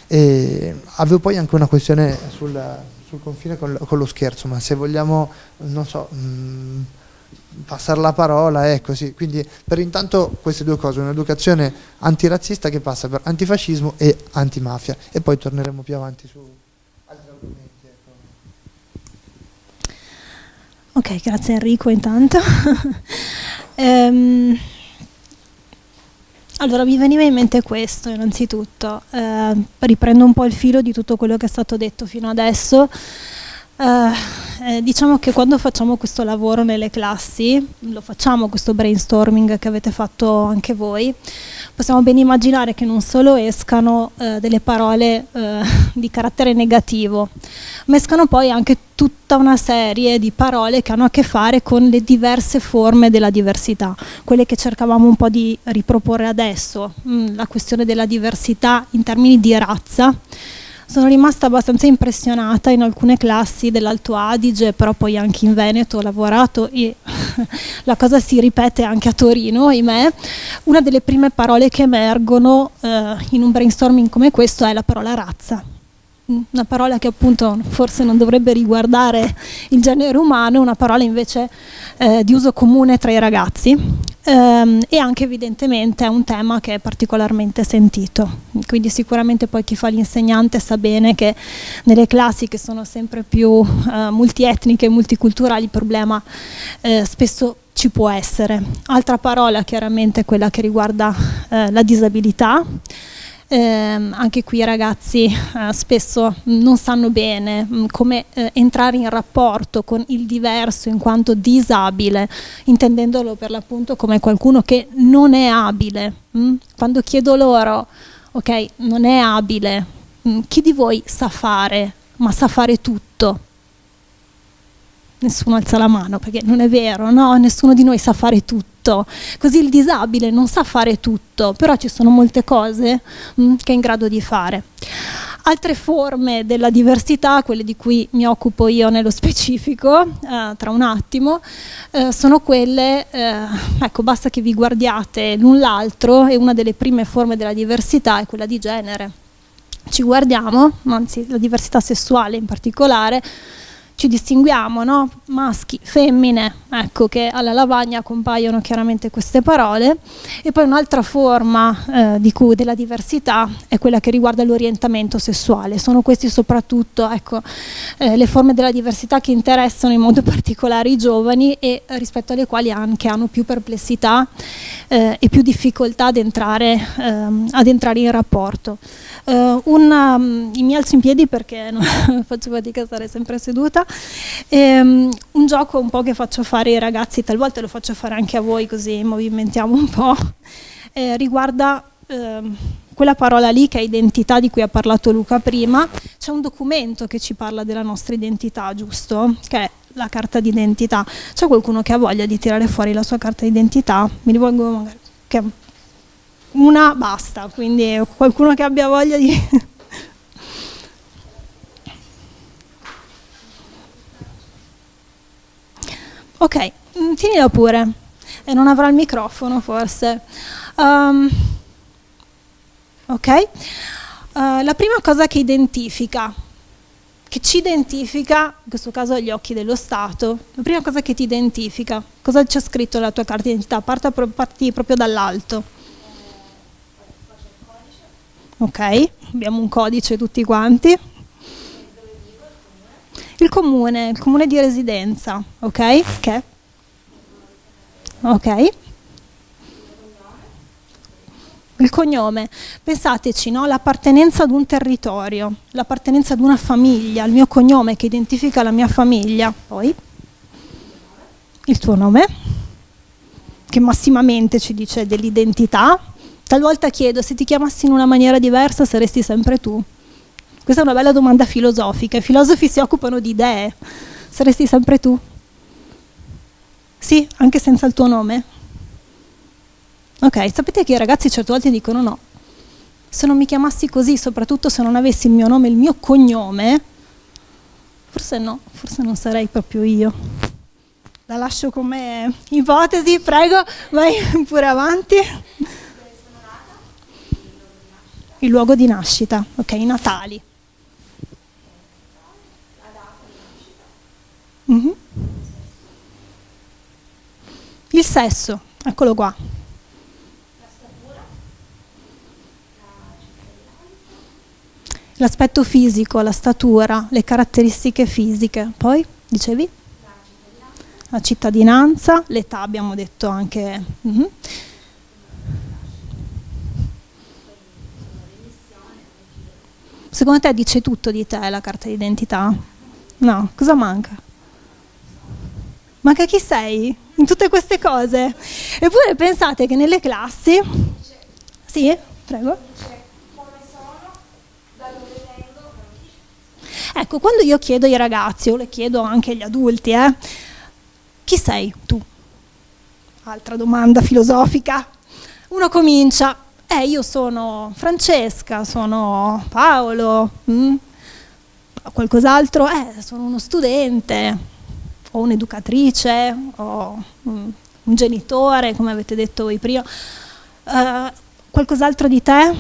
E avevo poi anche una questione sul, sul confine con, con, lo scherzo, ma se vogliamo, non so, mh, mm, passare la parola, è così. Quindi per intanto queste due cose, un'educazione antirazzista che passa per antifascismo e antimafia e poi torneremo più avanti su altri argomenti. Ecco. Ok, grazie Enrico intanto. [LAUGHS] ehm, allora mi veniva in mente questo innanzitutto, eh, riprendo un po' il filo di tutto quello che è stato detto fino adesso eh, diciamo che quando facciamo questo lavoro nelle classi, lo facciamo questo brainstorming che avete fatto anche voi, possiamo ben immaginare che non solo escano uh, delle parole uh, [LAUGHS] di carattere negativo, ma escano poi anche tutta una serie di parole che hanno a che fare con le diverse forme della diversità, quelle che cercavamo un po' di riproporre adesso, mm, la questione della diversità in termini di razza sono rimasta abbastanza impressionata in alcune classi dell'Alto Adige, però poi anche in Veneto ho lavorato e [LAUGHS] la cosa si ripete anche a Torino, ahimè. Una delle prime parole che emergono eh, in un brainstorming come questo è la parola razza una parola che appunto forse non dovrebbe riguardare il genere umano, una parola invece eh, di uso comune tra i ragazzi ehm, e anche evidentemente è un tema che è particolarmente sentito. Quindi sicuramente poi chi fa l'insegnante sa bene che nelle classi che sono sempre più eh, multietniche e multiculturali il problema eh, spesso ci può essere. Altra parola chiaramente è quella che riguarda eh, la disabilità. Eh, anche qui i ragazzi eh, spesso non sanno bene mh, mm, come eh, entrare in rapporto con il diverso in quanto disabile, intendendolo per l'appunto come qualcuno che non è abile. Mh? Mm? Quando chiedo loro, ok, non è abile, mh, mm, chi di voi sa fare, ma sa fare tutto? Nessuno alza la mano perché non è vero, no? Nessuno di noi sa fare tutto così il disabile non sa fare tutto, però ci sono molte cose mh, mm, che è in grado di fare. Altre forme della diversità, quelle di cui mi occupo io nello [LAUGHS] specifico, eh, tra un attimo, eh, sono quelle, eh, ecco basta che vi guardiate l'un l'altro e una delle prime forme della diversità è quella di genere. Ci guardiamo, anzi la diversità sessuale in particolare, ci distinguiamo, no? maschi, femmine, ecco che alla lavagna compaiono chiaramente queste parole e poi un'altra forma eh, cui, della diversità è quella che riguarda l'orientamento sessuale, sono questi soprattutto ecco, eh, le forme della diversità che interessano in modo [LAUGHS] particolare i giovani e eh, rispetto alle quali anche hanno più perplessità eh, e più difficoltà ad entrare, ehm, ad entrare in rapporto. Uh, una, um, mi alzo in piedi perché [LAUGHS] non faccio fatica a stare sempre seduta. E, um, un gioco un po' che faccio fare ai ragazzi, talvolta lo faccio fare anche a voi così movimentiamo un po', eh, riguarda eh, quella parola lì che è identità di cui ha parlato Luca prima. C'è un documento che ci parla della nostra identità, giusto? Che è la carta d'identità. C'è qualcuno che ha voglia di tirare fuori la sua carta d'identità? Mi rivolgo magari... Che una basta, quindi qualcuno che abbia voglia di... ok, mm, tienila pure, e non avrà il microfono forse. Um, ok, uh, la prima cosa che identifica, che ci identifica, in questo caso gli occhi dello Stato, la prima cosa che ti identifica, cosa c'è scritto nella tua carta d'identità? Parti, parti proprio dall'alto ok? Abbiamo un codice tutti quanti. Il comune, il comune di residenza, ok? Che? Ok. Il cognome, pensateci, no? l'appartenenza ad un territorio, l'appartenenza ad una famiglia, il mio cognome che identifica la mia famiglia, poi il tuo nome, che massimamente ci dice dell'identità, Talvolta chiedo se ti chiamassi in una maniera diversa saresti sempre tu. Questa è una bella domanda filosofica. I filosofi si occupano di idee. Saresti sempre tu? Sì, anche senza il tuo nome? Ok, sapete che i ragazzi certe volte dicono no. Se non mi chiamassi così, soprattutto se non avessi il mio nome e il mio cognome, forse no, forse non sarei proprio io. La lascio come ipotesi, prego, vai pure avanti il luogo di nascita, ok, i natali. Mm-hmm. Il sesso, eccolo qua. L'aspetto fisico, la statura, le caratteristiche fisiche. Poi, dicevi? La cittadinanza, l'età abbiamo detto anche. Mm-hmm. Secondo te dice tutto di te la carta d'identità? No, cosa manca? Manca chi sei? In tutte queste cose? Eppure pensate che nelle classi... Sì, prego. Ecco, quando io chiedo ai ragazzi, o le chiedo anche agli adulti, eh, chi sei tu? Altra domanda filosofica. Uno comincia, eh, io sono Francesca, sono Paolo, mm? qualcos'altro, eh, sono uno studente, o un'educatrice, o mm, un genitore, come avete detto voi prima. Uh, qualcos'altro di te?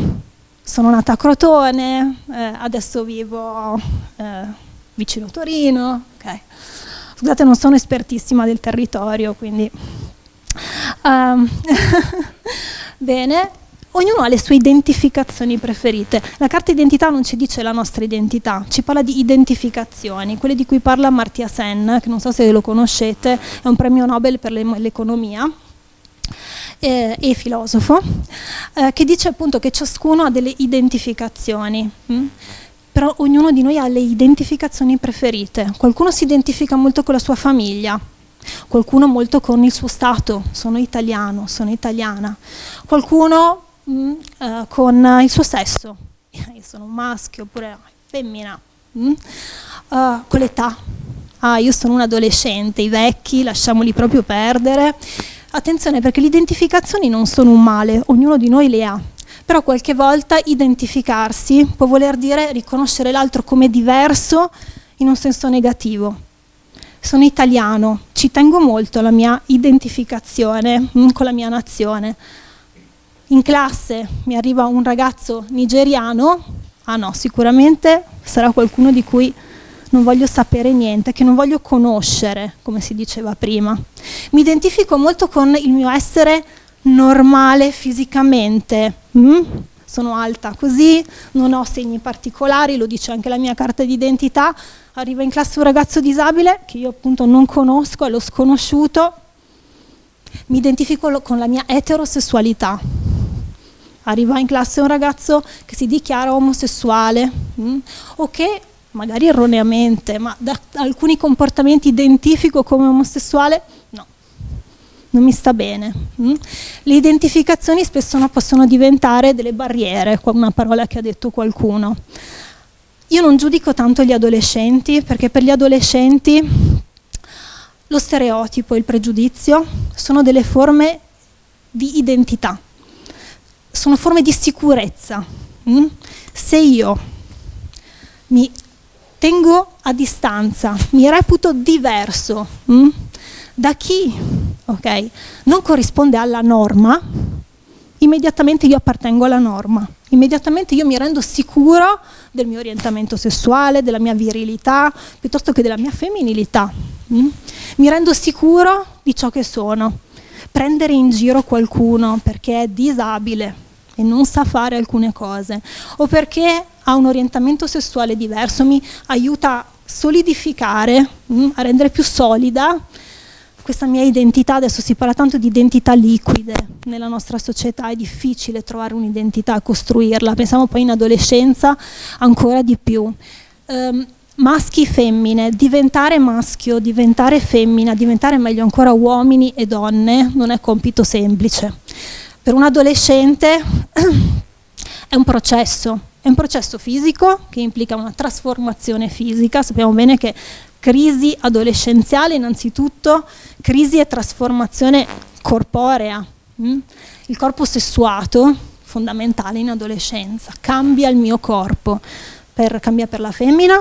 Sono nata a Crotone, eh, adesso vivo eh, vicino a Torino. Okay. Scusate, non sono espertissima del territorio, quindi... Um, [LAUGHS] bene, ognuno ha le sue identificazioni preferite. La carta identità non ci dice la nostra identità, ci parla di identificazioni, quelle di cui parla Amartya Sen, che non so se lo conoscete, è un premio Nobel per l'economia eh, e filosofo, eh, che dice appunto che ciascuno ha delle identificazioni. Hm? Però ognuno di noi ha le identificazioni preferite. Qualcuno si identifica molto con la sua famiglia, qualcuno molto con il suo stato, sono italiano, sono italiana, qualcuno mm, eh, con il suo sesso, [LAUGHS] io sono un maschio oppure femmina, mh? Uh, con l'età, ah io sono un adolescente, i vecchi lasciamoli proprio perdere. Attenzione perché le identificazioni non sono un male, ognuno di noi le ha, però qualche volta identificarsi può voler dire riconoscere l'altro come diverso in un senso negativo. Sono italiano, ci tengo molto alla mia identificazione mm, con la mia nazione, in classe mi arriva un ragazzo nigeriano, ah no, sicuramente sarà qualcuno di cui non voglio sapere niente, che non voglio conoscere, come si diceva prima. Mi identifico molto con il mio essere normale fisicamente. Mm? Sono alta così, non ho segni particolari, lo dice anche la mia carta d'identità. Arriva in classe un ragazzo disabile che io appunto non conosco, è lo sconosciuto. Mi identifico con la mia eterosessualità arriva in classe un ragazzo che si dichiara omosessuale mh, mm, o che magari erroneamente, ma da alcuni comportamenti identifico come omosessuale, no, non mi sta bene. Mm. Le identificazioni spesso no, possono diventare delle barriere, una parola che ha detto qualcuno. Io non giudico tanto gli adolescenti, perché per gli adolescenti lo stereotipo e il pregiudizio sono delle forme di identità sono forme di sicurezza. Mm? Se io mi tengo a distanza, mi reputo diverso mm? da chi okay, non corrisponde alla norma, immediatamente io appartengo alla norma, immediatamente io mi rendo sicuro del mio orientamento sessuale, della mia virilità, piuttosto che della mia femminilità. Mm? Mi rendo sicuro di ciò che sono. Prendere in giro qualcuno perché è disabile, e non sa fare alcune cose o perché ha un orientamento sessuale diverso, mi aiuta a solidificare, mm, a rendere più solida questa mia identità, adesso si parla tanto di identità liquide. Nella nostra società, è difficile trovare un'identità, costruirla, pensiamo poi in adolescenza ancora di più. Um, maschi, femmine, diventare maschio, diventare femmina, diventare meglio ancora uomini e donne non è compito semplice per un adolescente [CLEARS THROAT] è un processo, è un processo fisico che implica una trasformazione fisica, sappiamo bene che crisi adolescenziale innanzitutto, crisi e trasformazione corporea, mm? il corpo sessuato, fondamentale in adolescenza, cambia il mio corpo, per, cambia per la femmina,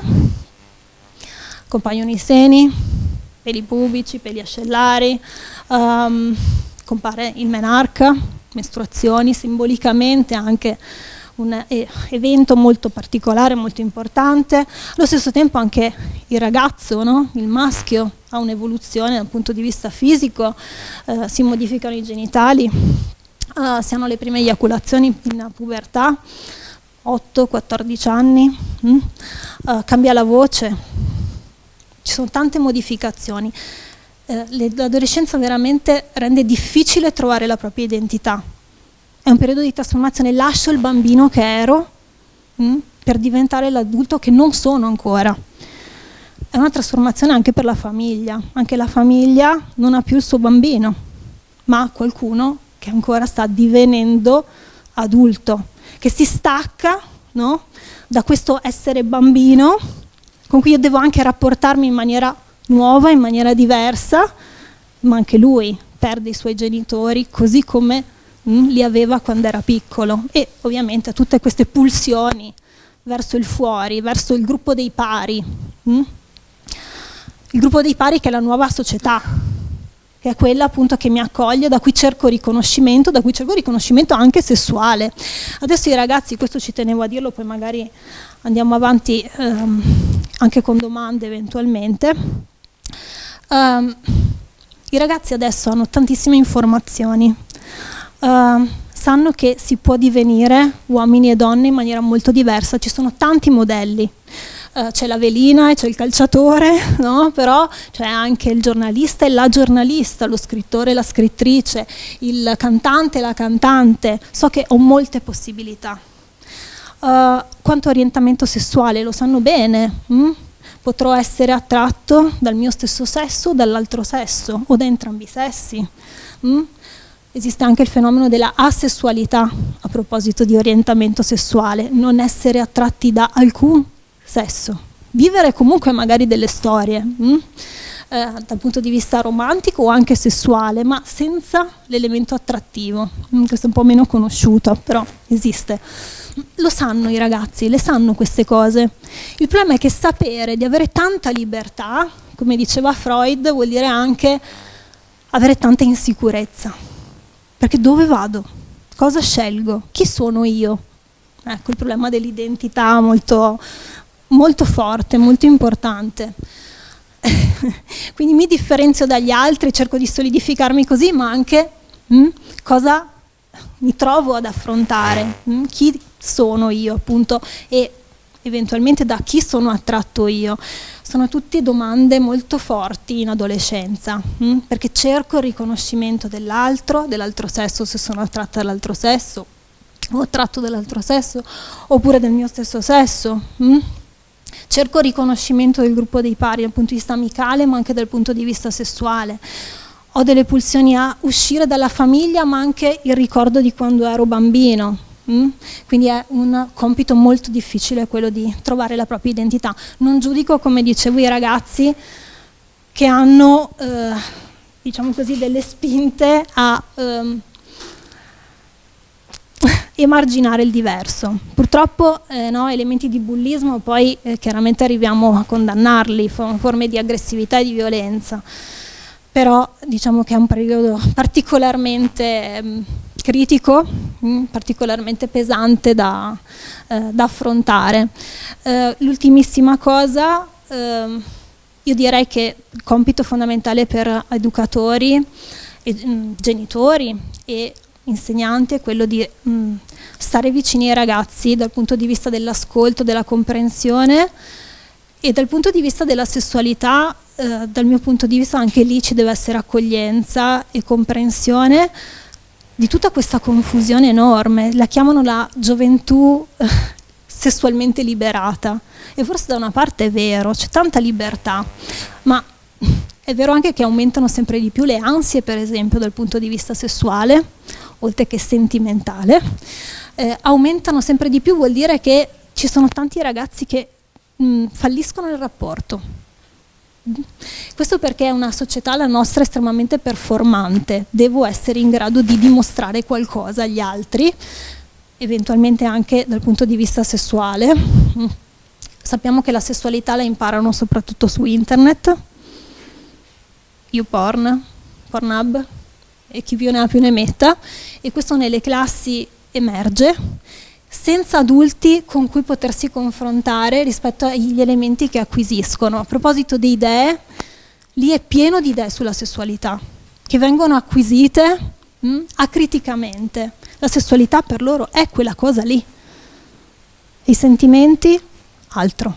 compaiono i seni, peli pubici, peli ascellari, um, compare il menarca, mestruazioni, simbolicamente anche un evento molto particolare, molto importante. Allo stesso tempo anche il ragazzo, no? il maschio, ha un'evoluzione dal punto di vista fisico, eh, si modificano i genitali, eh, si hanno le prime eiaculazioni in pubertà, 8-14 anni, mm? eh, cambia la voce, ci sono tante modificazioni eh, l'adolescenza veramente rende difficile trovare la propria identità. È un periodo di trasformazione, lascio il bambino che ero mh, mm, per diventare l'adulto che non sono ancora. è una trasformazione anche per la famiglia. Anche la famiglia non ha più il suo bambino, ma qualcuno che ancora sta divenendo adulto, che si stacca no? da questo essere bambino con cui io devo anche rapportarmi in maniera nuova, in maniera diversa, ma anche lui perde i suoi genitori così come mh, mm, li aveva quando era piccolo e ovviamente tutte queste pulsioni verso il fuori, verso il gruppo dei pari, mh? Mm? il gruppo dei pari che è la nuova società, che è quella appunto che mi accoglie, da cui cerco riconoscimento, da cui cerco riconoscimento anche sessuale. Adesso i ragazzi, questo ci tenevo a dirlo, poi magari andiamo avanti ehm, anche con domande eventualmente. Um, I ragazzi adesso hanno tantissime informazioni, uh, sanno che si può divenire uomini e donne in maniera molto diversa, ci sono tanti modelli. Uh, c'è la velina e c'è il calciatore, [LAUGHS] no? però c'è anche il giornalista e la giornalista, lo scrittore e la scrittrice, il cantante e la cantante. So che ho molte possibilità. Uh, quanto orientamento sessuale lo sanno bene. Hm? Potrò essere attratto dal mio stesso sesso o dall'altro sesso o da entrambi i sessi. Hm? Esiste anche il fenomeno della asessualità a proposito di orientamento sessuale, non essere attratti da alcun sesso. Vivere comunque magari delle storie. Hm? Eh, dal punto di vista romantico o anche sessuale, ma senza l'elemento attrattivo. Mm, questo è un po' meno conosciuto, però esiste. Lo sanno i ragazzi, le sanno queste cose. Il problema è che sapere di avere tanta libertà, come diceva Freud, vuol dire anche avere tanta insicurezza. Perché dove vado? Cosa scelgo? Chi sono io? Ecco il problema dell'identità molto, molto forte, molto importante. [LAUGHS] Quindi mi differenzio dagli altri, cerco di solidificarmi così, ma anche mh, mm, cosa mi trovo ad affrontare, mh, mm, chi sono io appunto e eventualmente da chi sono attratto io. Sono tutte domande molto forti in adolescenza, mh, mm, perché cerco il riconoscimento dell'altro, dell'altro sesso se sono attratta dall'altro sesso, o attratto dall'altro sesso, oppure del mio stesso sesso. Mh cerco riconoscimento del gruppo dei pari dal punto di vista amicale ma anche dal punto di vista sessuale. Ho delle pulsioni a uscire dalla famiglia ma anche il ricordo di quando ero bambino. Mm? Quindi è un compito molto difficile quello di trovare la propria identità. Non giudico, come dicevo, i ragazzi che hanno eh, diciamo così, delle spinte a ehm, emarginare il diverso. Purtroppo eh, no, elementi di bullismo poi eh, chiaramente arriviamo a condannarli, forme di aggressività e di violenza, però diciamo che è un periodo particolarmente mh, mm, critico, mh, mm, particolarmente pesante da, eh, da affrontare. Eh, l'ultimissima cosa, ehm, io direi che il compito fondamentale per educatori, e, mh, mm, genitori e insegnante è quello di mh, mm, stare vicini ai ragazzi dal punto di vista dell'ascolto, della comprensione e dal punto di vista della sessualità, eh, dal mio punto di vista anche lì ci deve essere accoglienza e comprensione di tutta questa confusione enorme, la chiamano la gioventù eh, sessualmente liberata. E forse da una parte è vero, c'è tanta libertà, ma è vero anche che aumentano sempre di più le ansie, per esempio, dal punto di vista sessuale, oltre che sentimentale. Eh, aumentano sempre di più vuol dire che ci sono tanti ragazzi che mh, falliscono il rapporto. Questo perché è una società, la nostra, estremamente performante. Devo essere in grado di dimostrare qualcosa agli altri, eventualmente anche dal punto di vista sessuale. Sappiamo che la sessualità la imparano soprattutto su internet, YouPorn, Pornhub e chi più ne ha più ne metta e questo nelle classi emerge senza adulti con cui potersi confrontare rispetto agli elementi che acquisiscono. A proposito di idee, lì è pieno di idee sulla sessualità che vengono acquisite mh, mm, acriticamente. La sessualità per loro è quella cosa lì. I sentimenti, altro.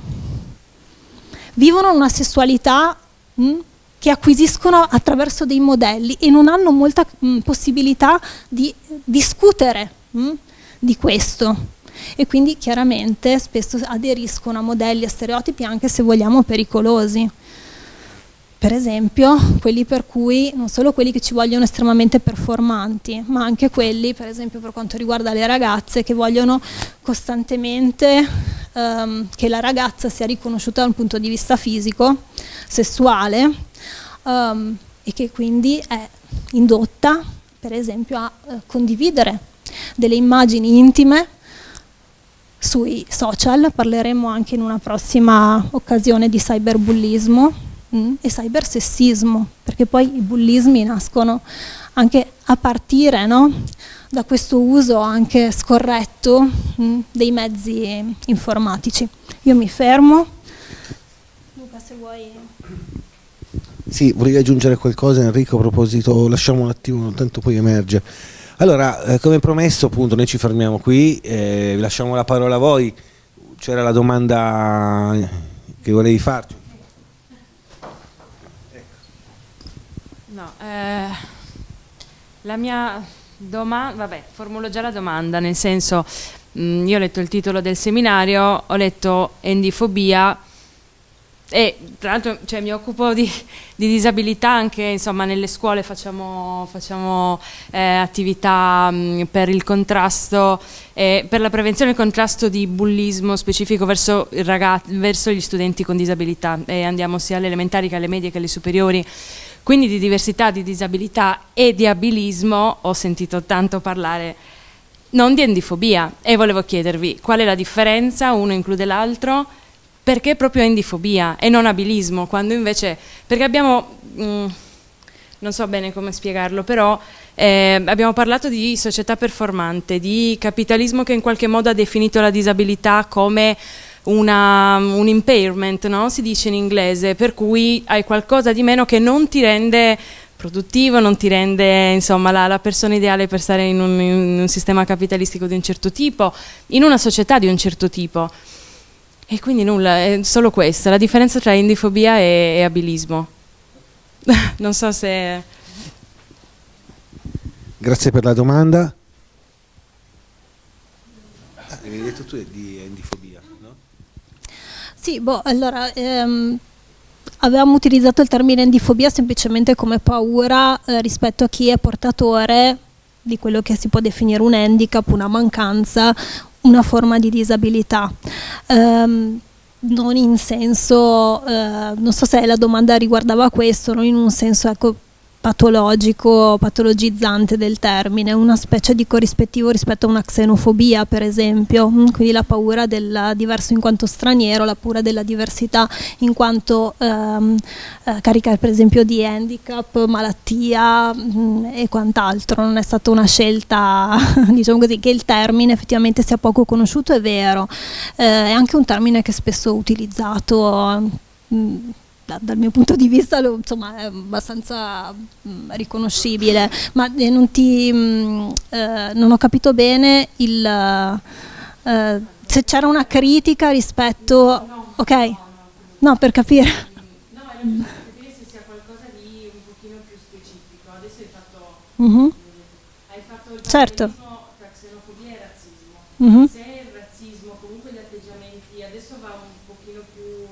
Vivono una sessualità mh, mm, che acquisiscono attraverso dei modelli e non hanno molta mh, possibilità di discutere mh, di questo. e quindi chiaramente spesso aderiscono a modelli e stereotipi anche se vogliamo pericolosi. Per esempio, quelli per cui non solo quelli che ci vogliono estremamente performanti, ma anche quelli, per esempio, per quanto riguarda le ragazze che vogliono costantemente ehm, che la ragazza sia riconosciuta dal punto di vista fisico, sessuale ehm, e che quindi è indotta, per esempio, a eh, condividere delle immagini intime sui social, parleremo anche in una prossima occasione di cyberbullismo mm, e cybersessismo, perché poi i bullismi nascono anche a partire no, da questo uso anche scorretto mm, dei mezzi informatici. Io mi fermo. Luca, se vuoi... Sì, volevi aggiungere qualcosa Enrico a proposito, lasciamo un attimo, tanto poi emerge. Allora, eh, come promesso appunto noi ci fermiamo qui, eh, lasciamo la parola a voi, c'era la domanda che volevi farci. No, eh, la mia domanda, vabbè, formulo già la domanda, nel senso, mh, io ho letto il titolo del seminario, ho letto endifobia e tra l'altro cioè, mi occupo di, di, disabilità anche insomma, nelle scuole facciamo, facciamo eh, attività mh, per il contrasto eh, per la prevenzione e il contrasto di bullismo specifico verso, verso gli studenti con disabilità. E andiamo sia alle elementari che alle medie che alle superiori. Quindi di diversità, di disabilità e di abilismo ho sentito tanto parlare. Non di endifobia. E volevo chiedervi qual è la differenza, uno include l'altro perché proprio endifobia e non abilismo, quando invece, perché abbiamo, mh, mm, non so bene come spiegarlo, però eh, abbiamo parlato di società performante, di capitalismo che in qualche modo ha definito la disabilità come una, un impairment, no? si dice in inglese, per cui hai qualcosa di meno che non ti rende produttivo, non ti rende insomma, la, la, persona ideale per stare in un, in un sistema capitalistico di un certo tipo, in una società di un certo tipo. E quindi nulla, è solo questa, la differenza tra indifobia e, e abilismo. [LAUGHS] non so se... Grazie per la domanda. Ah, avevi detto tu di indifobia, no? Sì, boh, allora... Ehm, avevamo utilizzato il termine endifobia semplicemente come paura eh, rispetto a chi è portatore di quello che si può definire un handicap, una mancanza, una forma di disabilità. Um, non in senso, uh, non so se la domanda riguardava questo, non in un senso ecco, patologico, patologizzante del termine, una specie di corrispettivo rispetto a una xenofobia, per esempio, mm, quindi la paura del diverso in quanto straniero, la paura della diversità in quanto ehm, eh, carica per esempio di handicap, malattia mh, mm, e quant'altro. Non è stata una scelta, [LAUGHS] diciamo così, che il termine effettivamente sia poco conosciuto, è vero, eh, è anche un termine che è spesso utilizzato. Mh, mm, da, dal mio punto di vista lo, insomma, è abbastanza mh, mm, riconoscibile, ma eh, non, ti, mh, mm, eh, non, ho capito bene il, eh, se c'era una critica rispetto... No, ok, no, no, per capire. No, era per capire se sia qualcosa di un pochino più specifico. Adesso hai fatto... Mm -hmm. Hai fatto il certo. tra xenofobia e razzismo. Mm -hmm. Se il razzismo, comunque gli atteggiamenti, adesso va un pochino più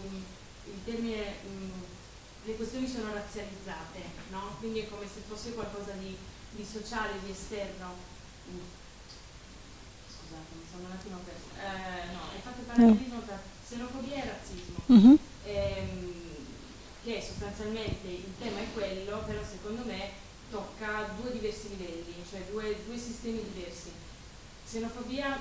il termine le questioni sono razzializzate, no? quindi è come se fosse qualcosa di, di sociale, di esterno. Mm. Scusate, mi sono un attimo persa. Eh, tra xenofobia e razzismo, -hmm. ehm, che sostanzialmente il tema è quello, però secondo me tocca due diversi livelli, cioè due, due sistemi diversi. Xenofobia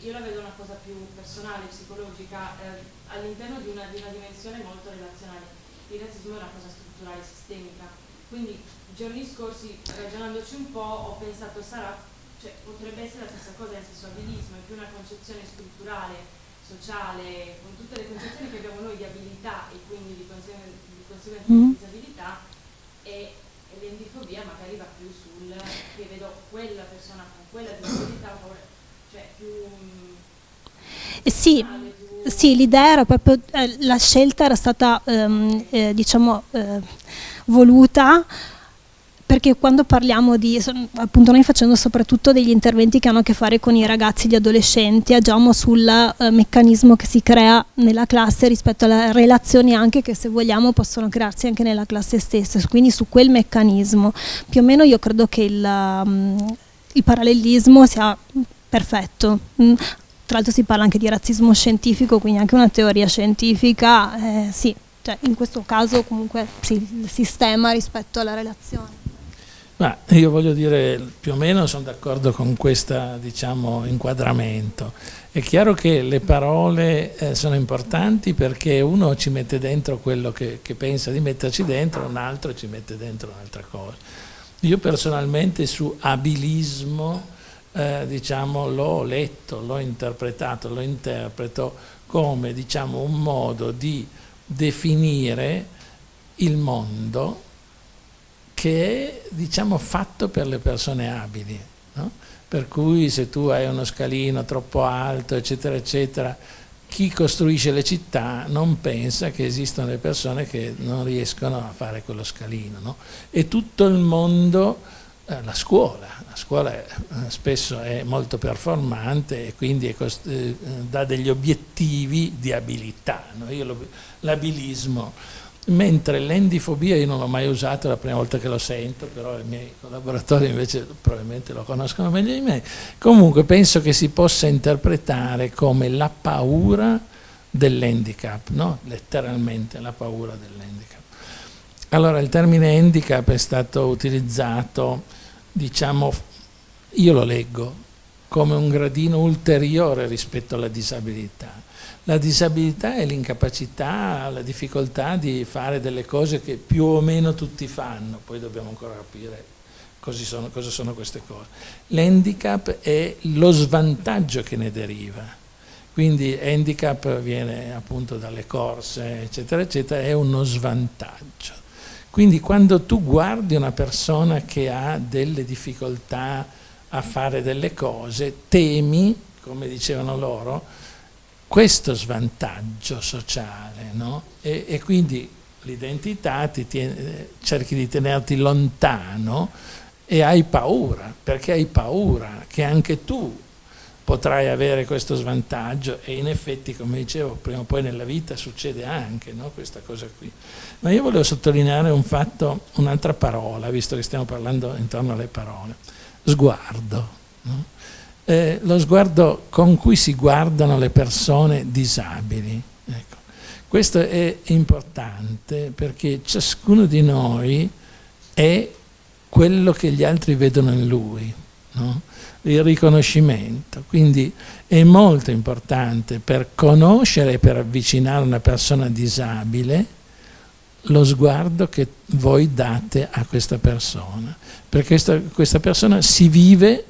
io la vedo una cosa più personale, psicologica, eh, all'interno di, di una dimensione molto relazionale il razzismo è una cosa strutturale, sistemica. Quindi giorni scorsi, ragionandoci un po', ho pensato sarà, cioè, potrebbe essere la stessa cosa nel senso abilismo, è più una concezione strutturale, sociale, con tutte le concezioni che abbiamo noi di abilità e quindi di, conseguenza di, mm. di disabilità e, e l'endifobia magari va più sul che vedo quella persona con quella disabilità, cioè più... Eh sì, sì, l'idea era proprio, eh, la scelta era stata ehm, eh, diciamo, eh, voluta perché quando parliamo di, appunto noi facendo soprattutto degli interventi che hanno a che fare con i ragazzi e gli adolescenti, agiamo sul eh, meccanismo che si crea nella classe rispetto alle relazioni anche che se vogliamo possono crearsi anche nella classe stessa, quindi su quel meccanismo. Più o meno io credo che il, um, il parallelismo sia perfetto. Mm. Tra l'altro si parla anche di razzismo scientifico, quindi anche una teoria scientifica, eh, sì, cioè in questo caso comunque sì, il sistema rispetto alla relazione. Ma io voglio dire, più o meno sono d'accordo con questo diciamo, inquadramento. È chiaro che le parole eh, sono importanti perché uno ci mette dentro quello che, che, pensa di metterci dentro, un altro ci mette dentro un'altra cosa. Io personalmente su abilismo eh, diciamo, l'ho letto, l'ho interpretato, lo interpreto come diciamo, un modo di definire il mondo che è diciamo, fatto per le persone abili. No? Per cui se tu hai uno scalino troppo alto, eccetera, eccetera, chi costruisce le città non pensa che esistono le persone che non riescono a fare quello scalino. No? E tutto il mondo, eh, la scuola, la scuola è, eh, spesso è molto performante e quindi eh, dà degli obiettivi di abilità. No? L'abilismo mentre l'endifobia io non l'ho mai usato, è la prima volta che lo sento, però i miei collaboratori invece probabilmente lo conoscono meglio di me. Comunque penso che si possa interpretare come la paura dell'handicap, no? letteralmente la paura dell'handicap. Allora il termine handicap è stato utilizzato, diciamo, io lo leggo come un gradino ulteriore rispetto alla disabilità la disabilità è l'incapacità, la difficoltà di fare delle cose che più o meno tutti fanno, poi dobbiamo ancora capire cosa sono, cosa sono queste cose. L'handicap è lo svantaggio che ne deriva, quindi handicap viene appunto dalle corse, eccetera, eccetera, è uno svantaggio. Quindi quando tu guardi una persona che ha delle difficoltà a fare delle cose, temi, come dicevano loro, questo svantaggio sociale no? e, e, quindi l'identità cerchi di tenerti lontano e hai paura, perché hai paura che anche tu potrai avere questo svantaggio e in effetti, come dicevo, prima o poi nella vita succede anche no? questa cosa qui. Ma io volevo sottolineare un fatto, un'altra parola, visto che stiamo parlando intorno alle parole, sguardo. No? Eh, lo sguardo con cui si guardano le persone disabili. Ecco. Questo è importante perché ciascuno di noi è quello che gli altri vedono in lui, no? il riconoscimento. Quindi è molto importante per conoscere e per avvicinare una persona disabile lo sguardo che voi date a questa persona, perché questa, questa persona si vive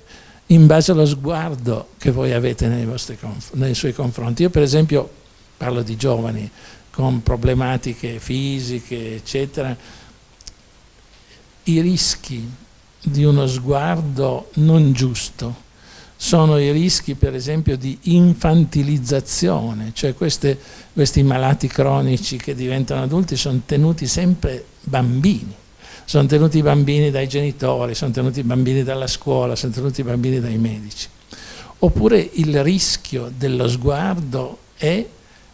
in base allo sguardo che voi avete nei, nei suoi confronti. Io per esempio parlo di giovani con problematiche fisiche, eccetera, i rischi di uno sguardo non giusto sono i rischi per esempio di infantilizzazione, cioè queste, questi malati cronici che diventano adulti sono tenuti sempre bambini sono tenuti i bambini dai genitori, sono tenuti i bambini dalla scuola, sono tenuti i bambini dai medici. Oppure il rischio dello sguardo è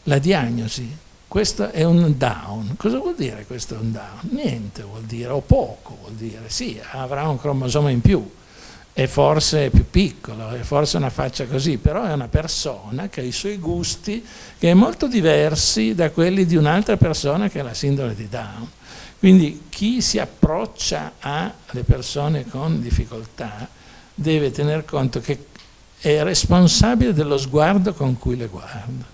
la diagnosi. Questo è un down. Cosa vuol dire questo è un down? Niente vuol dire, o poco vuol dire. Sì, avrà un cromosoma in più, e forse è più piccolo, e forse una faccia così, però è una persona che ha i suoi gusti che è molto diversi da quelli di un'altra persona che ha la sindrome di Down. Quindi chi si approccia alle persone con difficoltà deve tener conto che è responsabile dello sguardo con cui le guarda.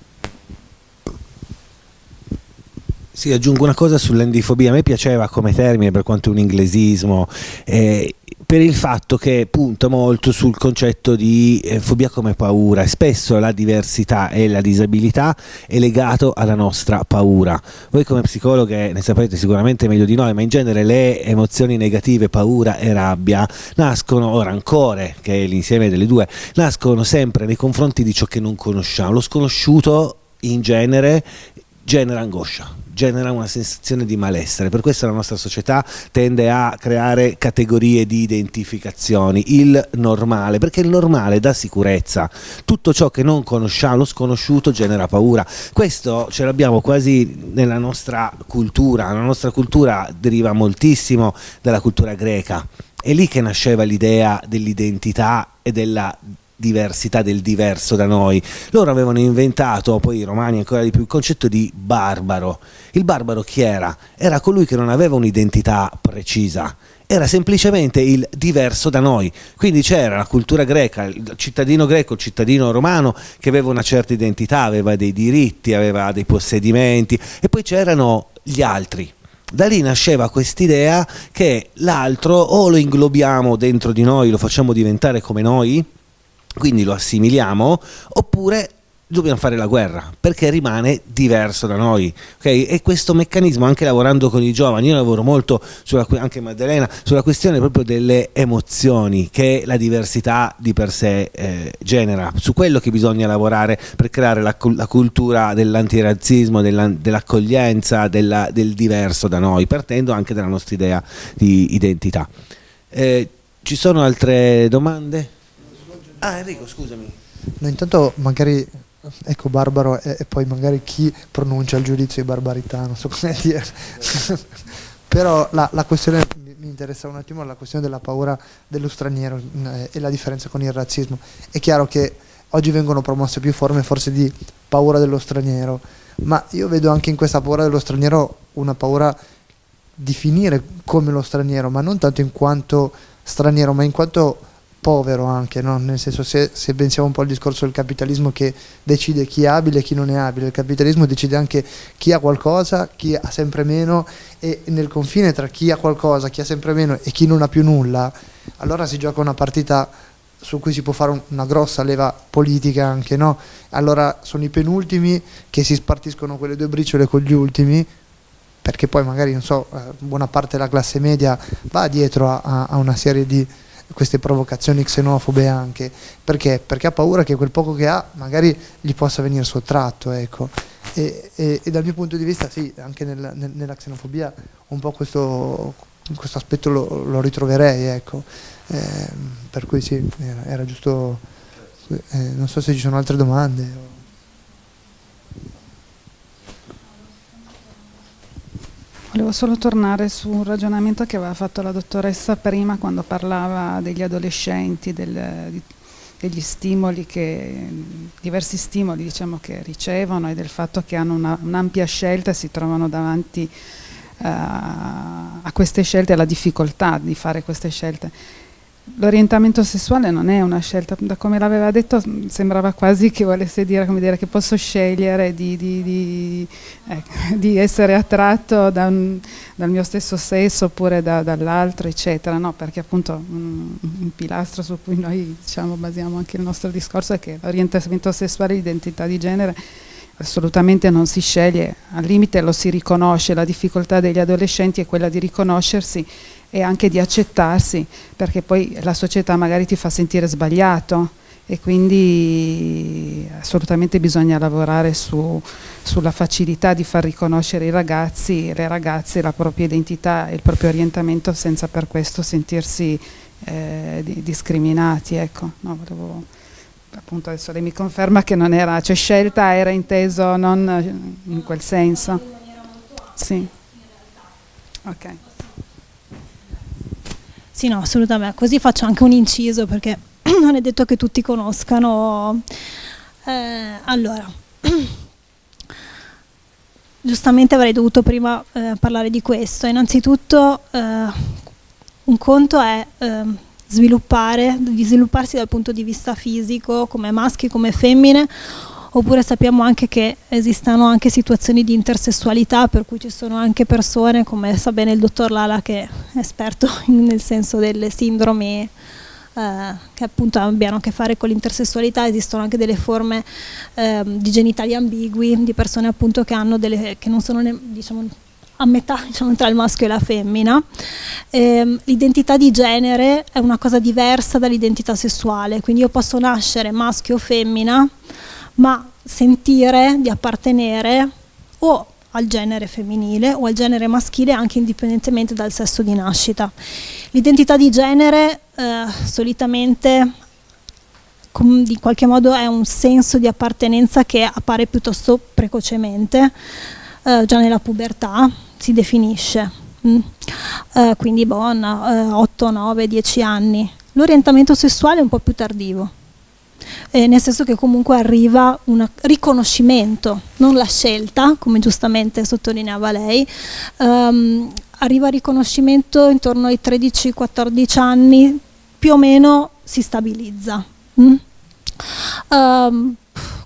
Sì, aggiungo una cosa sull'endifobia, a me piaceva come termine per quanto è un inglesismo, eh, per il fatto che punta molto sul concetto di eh, fobia come paura spesso la diversità e la disabilità è legato alla nostra paura. Voi come psicologhe ne sapete sicuramente meglio di noi, ma in genere le emozioni negative, paura e rabbia, nascono, o rancore, che è l'insieme delle due, nascono sempre nei confronti di ciò che non conosciamo. Lo sconosciuto in genere genera angoscia, genera una sensazione di malessere. Per questo la nostra società tende a creare categorie di identificazioni, il normale, perché il normale dà sicurezza, tutto ciò che non conosciamo, lo sconosciuto genera paura. Questo ce l'abbiamo quasi nella nostra cultura, la nostra cultura deriva moltissimo dalla cultura greca. È lì che nasceva l'idea dell'identità e della diversità del diverso da noi. Loro avevano inventato, poi i romani ancora di più, il concetto di barbaro. Il barbaro chi era? Era colui che non aveva un'identità precisa, era semplicemente il diverso da noi. Quindi c'era la cultura greca, il cittadino greco, il cittadino romano che aveva una certa identità, aveva dei diritti, aveva dei possedimenti e poi c'erano gli altri. Da lì nasceva quest'idea che l'altro o lo inglobiamo dentro di noi, lo facciamo diventare come noi, quindi lo assimiliamo, oppure dobbiamo fare la guerra perché rimane diverso da noi okay? e questo meccanismo anche lavorando con i giovani io lavoro molto sulla, anche Maddalena sulla questione proprio delle emozioni che la diversità di per sé eh, genera su quello che bisogna lavorare per creare la, la cultura dell'antirazzismo della, dell'accoglienza della, del diverso da noi partendo anche dalla nostra idea di identità eh, ci sono altre domande? Ah Enrico, scusami. No, intanto magari, ecco Barbaro e, e, poi magari chi pronuncia il giudizio di barbarità, non so come dire. [LAUGHS] Però la, la questione, mi interessa un attimo, la questione della paura dello straniero eh, e la differenza con il razzismo. È chiaro che oggi vengono promosse più forme forse di paura dello straniero, ma io vedo anche in questa paura dello straniero una paura di finire come lo straniero, ma non tanto in quanto straniero, ma in quanto povero anche, no? nel senso se, se, pensiamo un po' al discorso del capitalismo che decide chi è abile e chi non è abile, il capitalismo decide anche chi ha qualcosa, chi ha sempre meno e nel confine tra chi ha qualcosa, chi ha sempre meno e chi non ha più nulla, allora si gioca una partita su cui si può fare un, una grossa leva politica anche, no? Allora sono i penultimi che si spartiscono quelle due briciole con gli ultimi perché poi magari, non so, eh, buona parte della classe media va dietro a, a, a una serie di queste provocazioni xenofobe anche, perché? Perché ha paura che quel poco che ha magari gli possa venire sottratto, ecco. E, e, e dal mio punto di vista sì, anche nel, nel, nella xenofobia un po' questo, questo aspetto lo, lo, ritroverei, ecco. Eh, per cui sì, era, era giusto, eh, non so se ci sono altre domande. Volevo solo tornare su un ragionamento che aveva fatto la dottoressa prima quando parlava degli adolescenti, del, degli stimoli che, diversi stimoli diciamo, che ricevono e del fatto che hanno una, un'ampia scelta e si trovano davanti uh, a queste scelte, alla difficoltà di fare queste scelte l'orientamento sessuale non è una scelta, da come l'aveva detto sembrava quasi che volesse dire, dire che posso scegliere di, di, di, eh, [LAUGHS] di essere attratto da un, dal mio stesso sesso oppure da, dall'altro, eccetera, no? perché appunto un, un, pilastro su cui noi diciamo, basiamo anche il nostro discorso è che l'orientamento sessuale e l'identità di genere assolutamente non si sceglie, al limite lo si riconosce, la difficoltà degli adolescenti è quella di riconoscersi e anche di accettarsi, perché poi la società magari ti fa sentire sbagliato e quindi assolutamente bisogna lavorare su, sulla facilità di far riconoscere i ragazzi e le ragazze la propria identità e il proprio orientamento senza per questo sentirsi eh, di, discriminati. Ecco. No, volevo, appunto adesso lei mi conferma che non era, cioè scelta era inteso non in quel senso. Sì. Ok. Sì, no, assolutamente. Così faccio anche un inciso perché [CLEARS THROAT] non è detto che tutti conoscano. Eh, allora, [CLEARS THROAT] giustamente avrei dovuto prima eh, parlare di questo. Innanzitutto, eh, un conto è ehm, sviluppare, svilupparsi dal punto di vista fisico, come maschi, come femmine, oppure sappiamo anche che esistono anche situazioni di intersessualità per cui ci sono anche persone come sa bene il dottor Lala che è esperto [LAUGHS] nel senso delle sindromi eh, che appunto abbiano a che fare con l'intersessualità esistono anche delle forme eh, di genitali ambigui di persone appunto che hanno delle che non sono ne, diciamo a metà [LAUGHS] diciamo, tra il maschio e la femmina. Eh, l'identità di genere è una cosa diversa dall'identità sessuale, quindi io posso nascere maschio o femmina, ma sentire di appartenere o al genere femminile o al genere maschile anche indipendentemente dal sesso di nascita. L'identità di genere eh, solitamente di qualche modo è un senso di appartenenza che appare piuttosto precocemente, eh, già nella pubertà si definisce, mm. eh, quindi bon, 8, 9, 10 anni. L'orientamento sessuale è un po' più tardivo. Eh, nel senso che comunque arriva un riconoscimento, non la scelta, come giustamente sottolineava lei, ehm, arriva il riconoscimento intorno ai 13-14 anni, più o meno si stabilizza. Mm? Um,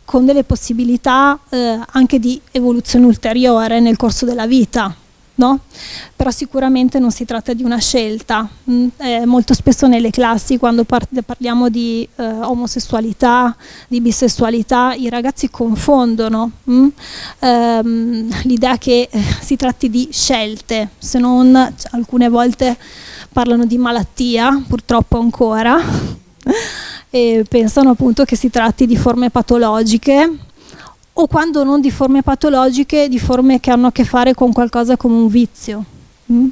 con delle possibilità eh, anche di evoluzione ulteriore nel corso della vita, no? però sicuramente non si tratta di una scelta. Eh, molto spesso nelle classi quando par parliamo di eh, omosessualità, di bisessualità, i ragazzi confondono mm, ehm, l'idea che eh, si tratti di scelte, se non alcune volte parlano di malattia, purtroppo ancora, [LAUGHS] e pensano appunto che si tratti di forme patologiche o quando non di forme patologiche, di forme che hanno a che fare con qualcosa come un vizio. Mm?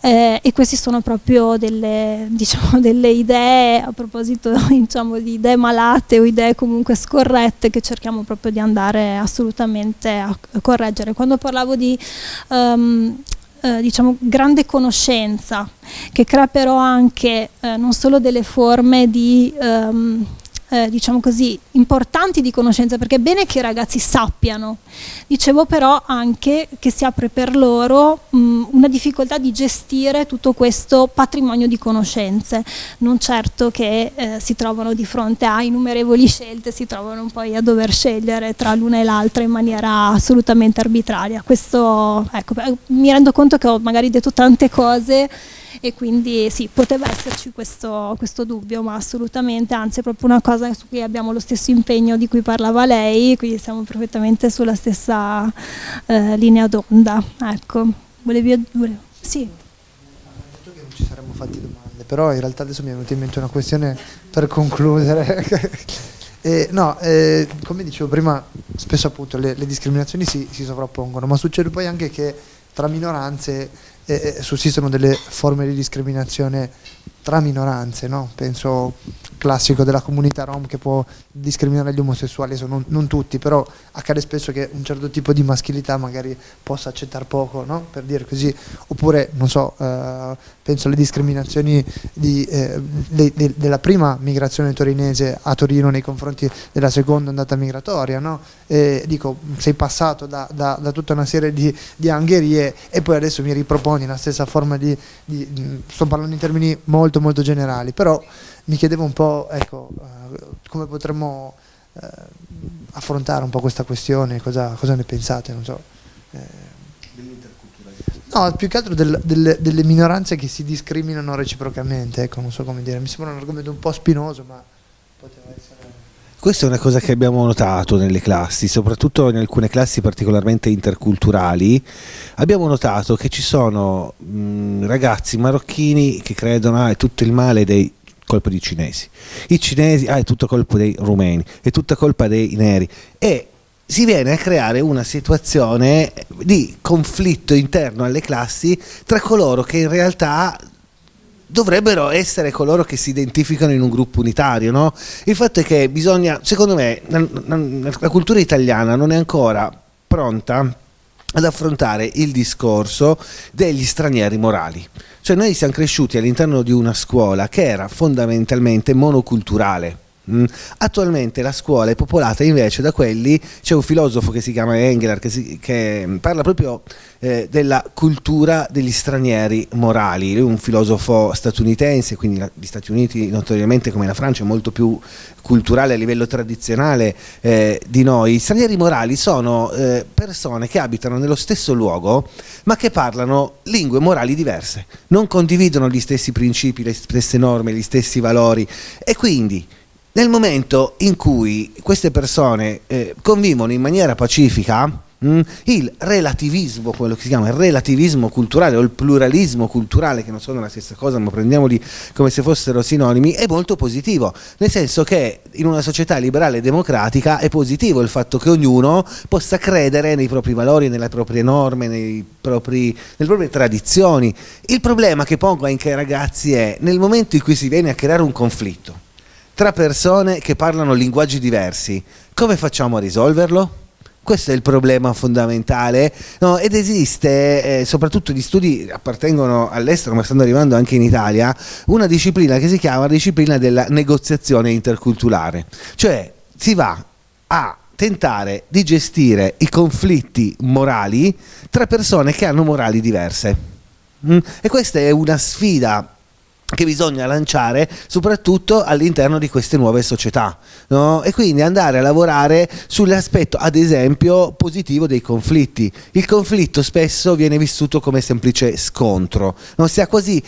Eh, e queste sono proprio delle, [LAUGHS] diciamo, delle idee, a proposito [LAUGHS] diciamo, di idee malate o idee comunque scorrette che cerchiamo proprio di andare assolutamente a, correggere. Quando parlavo di um, eh, diciamo, grande conoscenza, che crea però anche eh, non solo delle forme di um, eh, diciamo così, importanti di conoscenza, perché è bene che i ragazzi sappiano. Dicevo però anche che si apre per loro mh, una difficoltà di gestire tutto questo patrimonio di conoscenze, non certo che eh, si trovano di fronte a innumerevoli scelte, si trovano poi a dover scegliere tra l'una e l'altra in maniera assolutamente arbitraria. Questo, ecco, mi rendo conto che ho magari detto tante cose e quindi sì, poteva esserci questo, questo, dubbio, ma assolutamente, anzi è proprio una cosa su cui abbiamo lo stesso impegno di cui parlava lei, quindi siamo perfettamente sulla stessa eh, linea d'onda. Ecco, volevi... Volevo, sì. Non ci saremmo fatti domande, però in realtà adesso mi è venuta in mente una questione per concludere. [LAUGHS] Eh, no, eh, come dicevo prima, spesso appunto le, le discriminazioni si, si, sovrappongono, ma succede poi anche che tra minoranze eh, sussistono delle forme di discriminazione tra minoranze, no? penso classico della comunità rom che può discriminare gli omosessuali, non, non, tutti, però accade spesso che un certo tipo di maschilità magari possa accettare poco, no? per dire così, oppure non so, eh, penso alle discriminazioni di, eh, de, de, della prima migrazione torinese a Torino nei confronti della seconda andata migratoria, no? e, dico sei passato da, da, da, tutta una serie di, di angherie e poi adesso mi riproponi la stessa forma di, di sto parlando in termini molto molto molto generali, però mi chiedevo un po' ecco, uh, come potremmo uh, affrontare un po' questa questione, cosa, cosa ne pensate, non so. Eh, No, più che altro del, del, delle minoranze che si discriminano reciprocamente, ecco, non so come dire, mi sembra un argomento un po' spinoso, ma poteva essere... Questa è una cosa che abbiamo notato nelle classi, soprattutto in alcune classi particolarmente interculturali. Abbiamo notato che ci sono mh, ragazzi marocchini che credono ah, è tutto il male dei colpa dei cinesi, i cinesi ah, è tutto colpa dei rumeni, è tutta colpa dei neri e si viene a creare una situazione di conflitto interno alle classi tra coloro che in realtà dovrebbero essere coloro che si identificano in un gruppo unitario. No? Il fatto è che bisogna, secondo me, la cultura italiana non è ancora pronta ad affrontare il discorso degli stranieri morali. Cioè noi siamo cresciuti all'interno di una scuola che era fondamentalmente monoculturale. Attualmente la scuola è popolata invece da quelli, c'è un filosofo che si chiama Engeler che, si, che parla proprio eh, della cultura degli stranieri morali, lui è un filosofo statunitense, quindi la, gli Stati Uniti notoriamente come la Francia è molto più culturale a livello tradizionale eh, di noi. Gli stranieri morali sono eh, persone che abitano nello stesso luogo ma che parlano lingue morali diverse, non condividono gli stessi principi, le stesse norme, gli stessi valori. E quindi nel momento in cui queste persone eh, convivono in maniera pacifica, Mm? Il relativismo, quello che si chiama il relativismo culturale o il pluralismo culturale, che non sono la stessa cosa, ma prendiamoli come se fossero sinonimi, è molto positivo, nel senso che in una società liberale e democratica è positivo il fatto che ognuno possa credere nei propri valori, nelle proprie norme, propri, nelle proprie tradizioni. Il problema che pongo anche ai ragazzi è nel momento in cui si viene a creare un conflitto tra persone che parlano linguaggi diversi, come facciamo a risolverlo? Questo è il problema fondamentale no, ed esiste, eh, soprattutto gli studi appartengono all'estero ma stanno arrivando anche in Italia, una disciplina che si chiama disciplina della negoziazione interculturale, cioè si va a tentare di gestire i conflitti morali tra persone che hanno morali diverse. Mm? E questa è una sfida che bisogna lanciare soprattutto all'interno di queste nuove società no? e quindi andare a lavorare sull'aspetto ad esempio positivo dei conflitti. Il conflitto spesso viene vissuto come semplice scontro non si ha quasi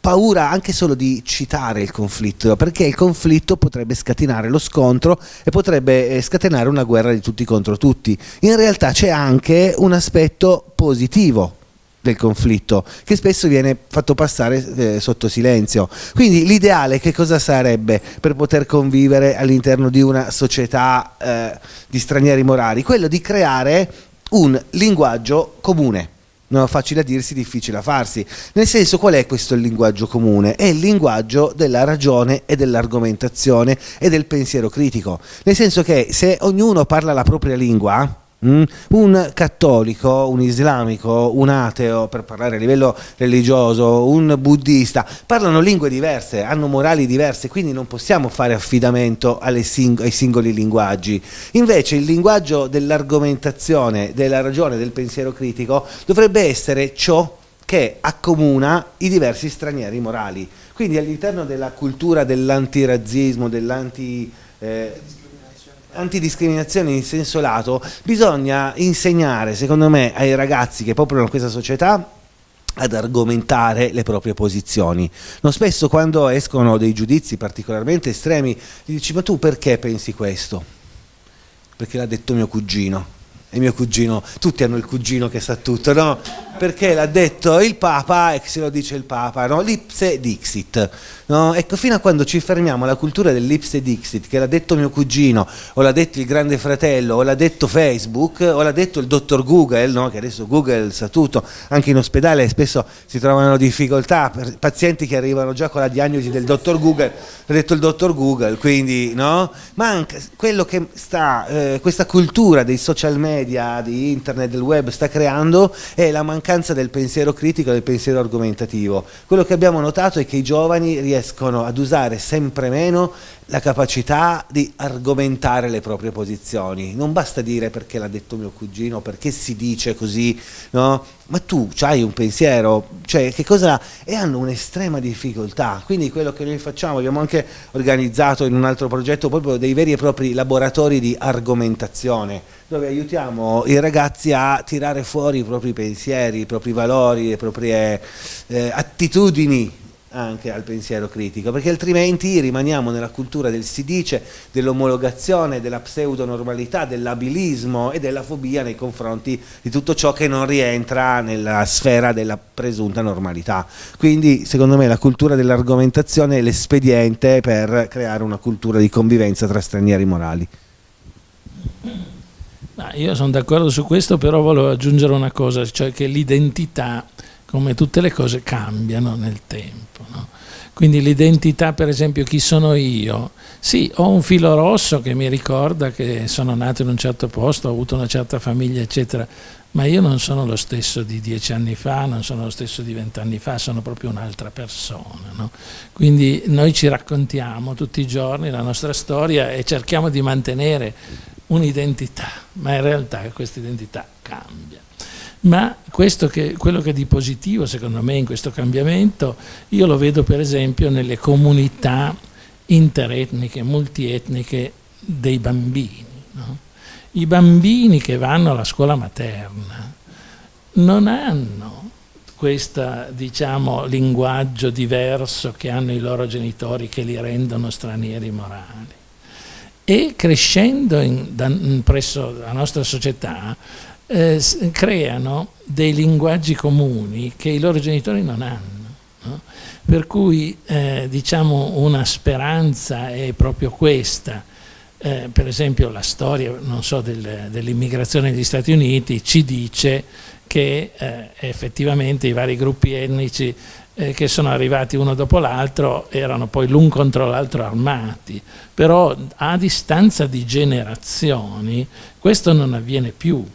paura anche solo di citare il conflitto perché il conflitto potrebbe scatenare lo scontro e potrebbe eh, scatenare una guerra di tutti contro tutti. In realtà c'è anche un aspetto positivo del conflitto che spesso viene fatto passare eh, sotto silenzio quindi l'ideale che cosa sarebbe per poter convivere all'interno di una società eh, di stranieri morali quello di creare un linguaggio comune No, facile a dirsi, difficile a farsi. Nel senso, qual è questo linguaggio comune? È il linguaggio della ragione e dell'argomentazione e del pensiero critico. Nel senso che se ognuno parla la propria lingua, Mm? Un cattolico, un islamico, un ateo, per parlare a livello religioso, un buddista, parlano lingue diverse, hanno morali diverse, quindi non possiamo fare affidamento sing ai singoli linguaggi. Invece il linguaggio dell'argomentazione, della ragione, del pensiero critico dovrebbe essere ciò che accomuna i diversi stranieri morali. Quindi all'interno della cultura dell'antirazzismo, dell'anti... Eh, antidiscriminazione in senso lato, bisogna insegnare, secondo me, ai ragazzi che popolano questa società ad argomentare le proprie posizioni. Non spesso quando escono dei giudizi particolarmente estremi gli dici ma tu perché pensi questo? Perché l'ha detto mio cugino. E mio cugino, tutti hanno il cugino che sa tutto, no? perché l'ha detto il Papa e se lo dice il Papa, no? l'ipse dixit. No? Ecco, fino a quando ci fermiamo alla cultura dell'ipse dixit, che l'ha detto mio cugino, o l'ha detto il grande fratello, o l'ha detto Facebook, o l'ha detto il dottor Google, no? che adesso Google sa tutto, anche in ospedale spesso si trovano difficoltà, per pazienti che arrivano già con la diagnosi del dottor Google, l'ha detto il dottor Google, quindi no? Manca quello che sta, eh, questa cultura dei social media, di internet, del web sta creando è la mancanza del pensiero critico del pensiero argomentativo. Quello che abbiamo notato è che i giovani riescono ad usare sempre meno la capacità di argomentare le proprie posizioni. Non basta dire perché l'ha detto mio cugino, perché si dice così, no? ma tu hai un pensiero, cioè che cosa... e hanno un'estrema difficoltà. Quindi quello che noi facciamo, abbiamo anche organizzato in un altro progetto proprio dei veri e propri laboratori di argomentazione, dove aiutiamo i ragazzi a tirare fuori i propri pensieri, i propri valori, le proprie eh, attitudini anche al pensiero critico, perché altrimenti rimaniamo nella cultura del si dice, dell'omologazione, della pseudonormalità, dell'abilismo e della fobia nei confronti di tutto ciò che non rientra nella sfera della presunta normalità. Quindi secondo me la cultura dell'argomentazione è l'espediente per creare una cultura di convivenza tra stranieri morali. io sono d'accordo su questo, però volevo aggiungere una cosa, cioè che l'identità come tutte le cose cambiano nel tempo. Quindi l'identità, per esempio, chi sono io? Sì, ho un filo rosso che mi ricorda che sono nato in un certo posto, ho avuto una certa famiglia, eccetera, ma io non sono lo stesso di dieci anni fa, non sono lo stesso di vent'anni fa, sono proprio un'altra persona. No? Quindi noi ci raccontiamo tutti i giorni la nostra storia e cerchiamo di mantenere un'identità, ma in realtà questa identità cambia ma che, quello che è di positivo secondo me in questo cambiamento io lo vedo per esempio nelle comunità interetniche, multietniche dei bambini. No? I bambini che vanno alla scuola materna non hanno questo diciamo, linguaggio diverso che hanno i loro genitori che li rendono stranieri morali. E crescendo in, da, presso la nostra società eh, creano dei linguaggi comuni che i loro genitori non hanno. No? Per cui eh, diciamo una speranza è proprio questa. Eh, per esempio la storia so, del, dell'immigrazione negli Stati Uniti ci dice che eh, effettivamente i vari gruppi etnici eh, che sono arrivati uno dopo l'altro erano poi l'un contro l'altro armati, però a distanza di generazioni questo non avviene più,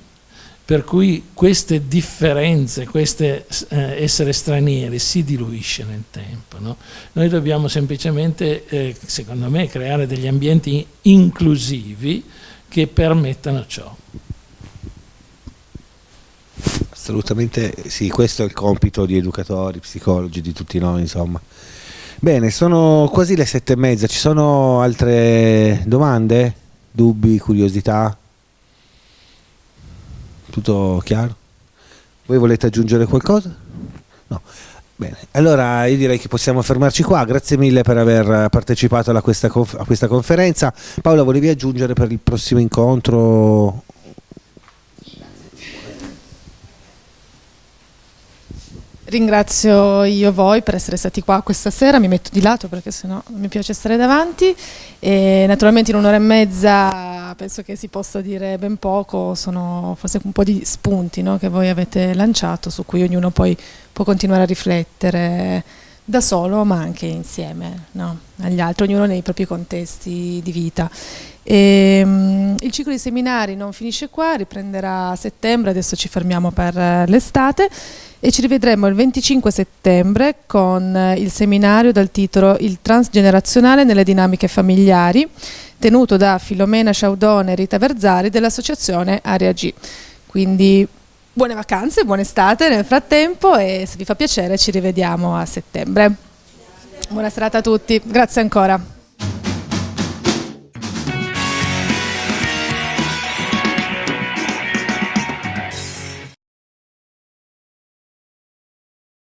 per cui queste differenze, queste eh, essere stranieri si diluisce nel tempo. No? Noi dobbiamo semplicemente, eh, secondo me, creare degli ambienti inclusivi che permettano ciò. Assolutamente sì, questo è il compito di educatori, psicologi, di tutti noi, insomma. Bene, sono quasi le sette e mezza, ci sono altre domande, dubbi, curiosità? Tutto chiaro? Voi volete aggiungere qualcosa? No. Bene, allora io direi che possiamo fermarci qua, grazie mille per aver partecipato a questa, a questa conferenza. Paola, volevi aggiungere per il prossimo incontro Ringrazio io voi per essere stati qua questa sera, mi metto di lato perché sennò non mi piace stare davanti e naturalmente in un'ora e mezza penso che si possa dire ben poco, sono forse un po' di spunti no, che voi avete lanciato su cui ognuno poi può continuare a riflettere da solo ma anche insieme no, agli altri, ognuno nei propri contesti di vita. E, um, il ciclo di seminari non finisce qua, riprenderà a settembre, adesso ci fermiamo per l'estate e ci rivedremo il 25 settembre con eh, il seminario dal titolo Il transgenerazionale nelle dinamiche familiari tenuto da Filomena Sciaudone e Rita Verzari dell'associazione Area G. Quindi buone vacanze, buona estate nel frattempo e se vi fa piacere ci rivediamo a settembre. Buona serata a tutti, grazie ancora.